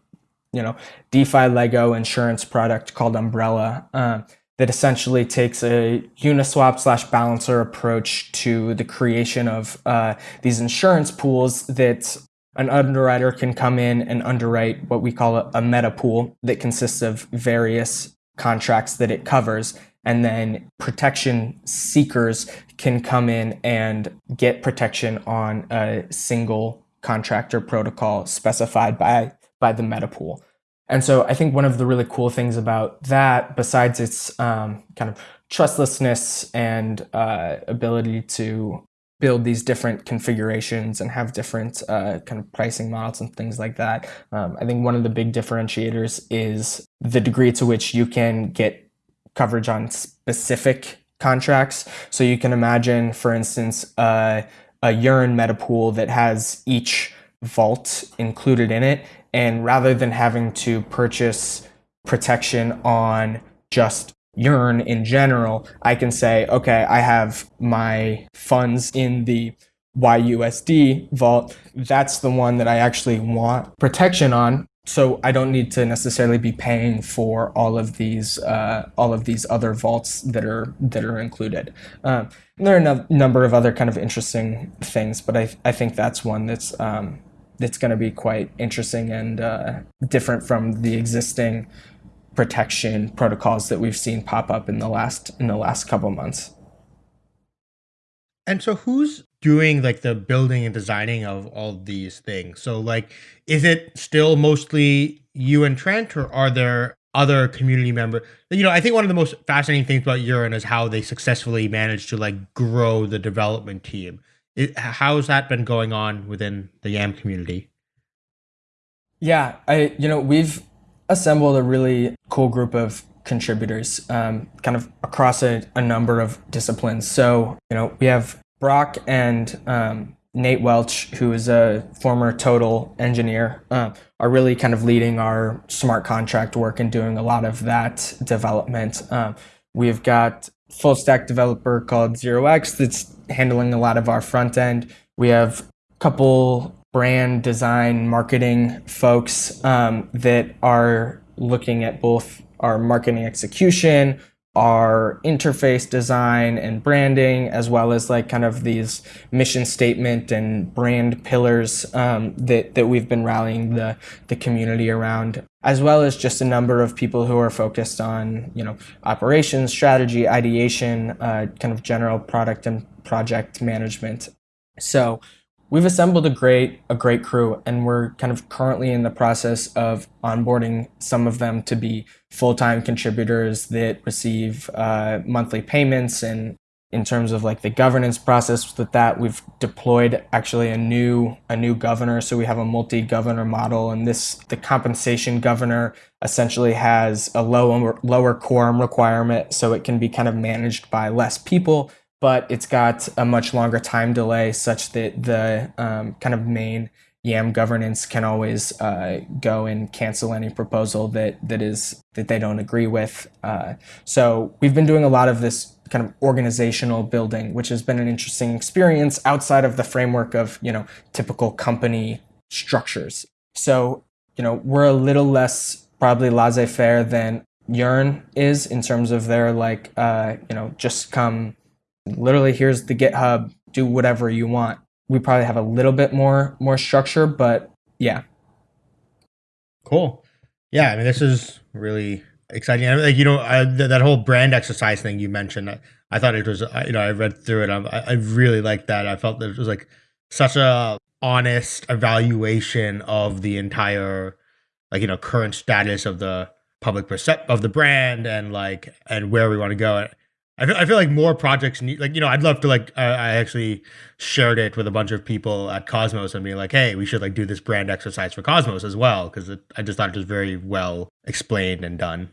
you know DeFi Lego insurance product called Umbrella uh, that essentially takes a Uniswap slash balancer approach to the creation of uh, these insurance pools that an underwriter can come in and underwrite what we call a, a meta pool that consists of various contracts that it covers and then protection seekers can come in and get protection on a single contractor protocol specified by by the meta pool. And so I think one of the really cool things about that, besides its um, kind of trustlessness and uh, ability to build these different configurations and have different uh, kind of pricing models and things like that, um, I think one of the big differentiators is the degree to which you can get coverage on specific contracts. So you can imagine, for instance, uh, a Yearn metapool that has each vault included in it. And rather than having to purchase protection on just Yearn in general, I can say, okay, I have my funds in the YUSD vault. That's the one that I actually want protection on. So I don't need to necessarily be paying for all of these uh, all of these other vaults that are that are included. Um, there are a no- number of other kind of interesting things, but I I think that's one that's um, that's going to be quite interesting and uh, different from the existing protection protocols that we've seen pop up in the last in the last couple months. And so who's doing like the building and designing of all these things? So like is it still mostly you and Trent or are there other community members? You know, I think one of the most fascinating things about Yearn is how they successfully managed to like grow the development team. It, how's that been going on within the YAM community? Yeah, I you know, we've assembled a really cool group of contributors um, kind of across a, a, number of disciplines. So, you know, we have Brock and um, Nate Welch, who is a former total engineer, uh, are really kind of leading our smart contract work and doing a lot of that development. Um, we've got full stack developer called Zero X that's handling a lot of our front end. We have a couple brand design marketing folks um, that are looking at both our marketing execution, our interface design and branding, as well as like kind of these mission statement and brand pillars um, that that we've been rallying the the community around, as well as just a number of people who are focused on you know operations, strategy, ideation, uh, kind of general product and project management. So we've assembled a great a great crew and we're kind of currently in the process of onboarding some of them to be full-time contributors that receive uh, monthly payments. And in terms of like the governance process with that we've deployed actually a new a new governor. So we have a multi-governor model and this the compensation governor essentially has a lower lower quorum requirement. So it can be kind of managed by less people but it's got a much longer time delay such that the um, kind of main YAM governance can always uh, go and cancel any proposal that that is that they don't agree with. Uh, so we've been doing a lot of this kind of organizational building, which has been an interesting experience outside of the framework of you know typical company structures. So you know we're a little less probably laissez-faire than Yearn is in terms of their like uh, you know just come literally here's the GitHub, do whatever you want. We probably have a little bit more more structure, but yeah. Cool. Yeah, I mean this is really exciting. I mean, like you know I, th- that whole brand exercise thing you mentioned. I, I thought it was you know I read through it. I, I really liked that. I felt that it was like such a honest evaluation of the entire like you know current status of the public percep of the brand and like and where we want to go. I feel, I feel like more projects need like you know I'd love to like uh, I actually shared it with a bunch of people at Cosmos and being like hey we should like do this brand exercise for Cosmos as well because I just thought it was very well explained and done.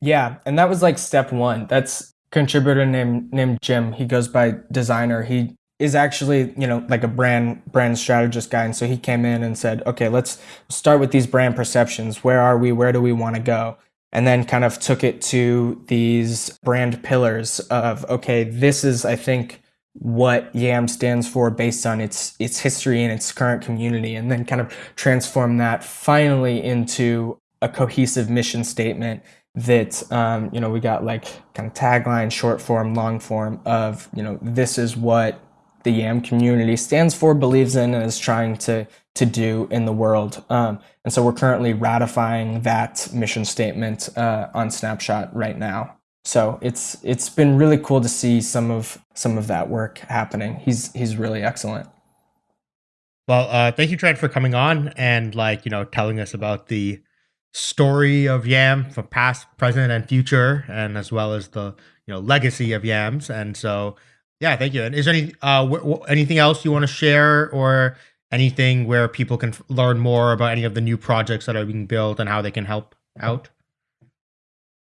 Yeah, and that was like step one. That's contributor named named Jim. He goes by designer. He is actually you know like a brand brand strategist guy, and so he came in and said okay let's start with these brand perceptions. Where are we? Where do we want to go? And then kind of took it to these brand pillars of okay this is i think what yam stands for based on its its history and its current community and then kind of transform that finally into a cohesive mission statement that um, you know we got like kind of tagline short form long form of you know this is what the yam community stands for believes in and is trying to to do in the world. Um, and so we're currently ratifying that mission statement uh, on Snapshot right now. So it's it's been really cool to see some of some of that work happening. He's he's really excellent. Well, uh, thank you, Trent, for coming on and like you know telling us about the story of Yam from past, present, and future, and as well as the you know legacy of Yams. And so, yeah, thank you. And is there any uh, anything else you want to share or anything where people can f- learn more about any of the new projects that are being built and how they can help out?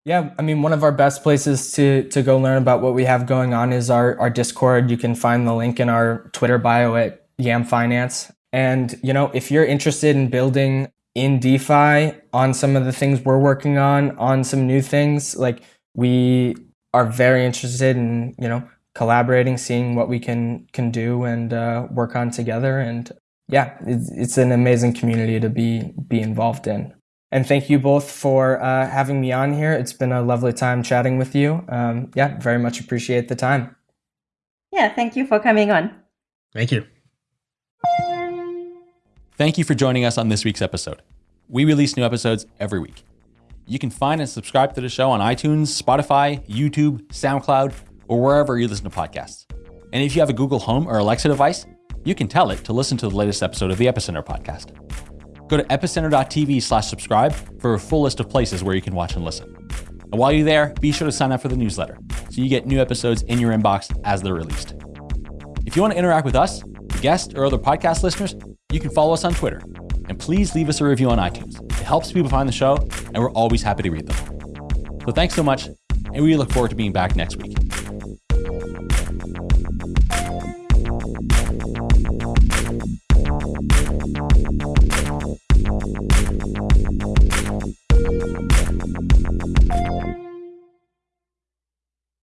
Yeah, I mean, one of our best places to to go learn about what we have going on is our our Discord. You can find the link in our Twitter bio at Yam Finance. And you know, if you're interested in building in DeFi on some of the things we're working on, on some new things, like we are very interested in you know collaborating, seeing what we can can do and uh, work on together. And yeah, it's, it's an amazing community to be be involved in. And thank you both for uh, having me on here. It's been a lovely time chatting with you. Um, yeah, very much appreciate the time. Yeah, thank you for coming on. Thank you. Thank you for joining us on this week's episode. We release new episodes every week. You can find and subscribe to the show on iTunes, Spotify, YouTube, SoundCloud, or wherever you listen to podcasts. And if you have a Google Home or Alexa device, you can tell it to listen to the latest episode of the Epicenter podcast. Go to epicenter.tv slash subscribe for a full list of places where you can watch and listen. And while you're there, be sure to sign up for the newsletter so you get new episodes in your inbox as they're released. If you want to interact with us, guests, or other podcast listeners, you can follow us on Twitter. And please leave us a review on iTunes. It helps people find the show, and we're always happy to read them. So thanks so much, and we look forward to being back next week.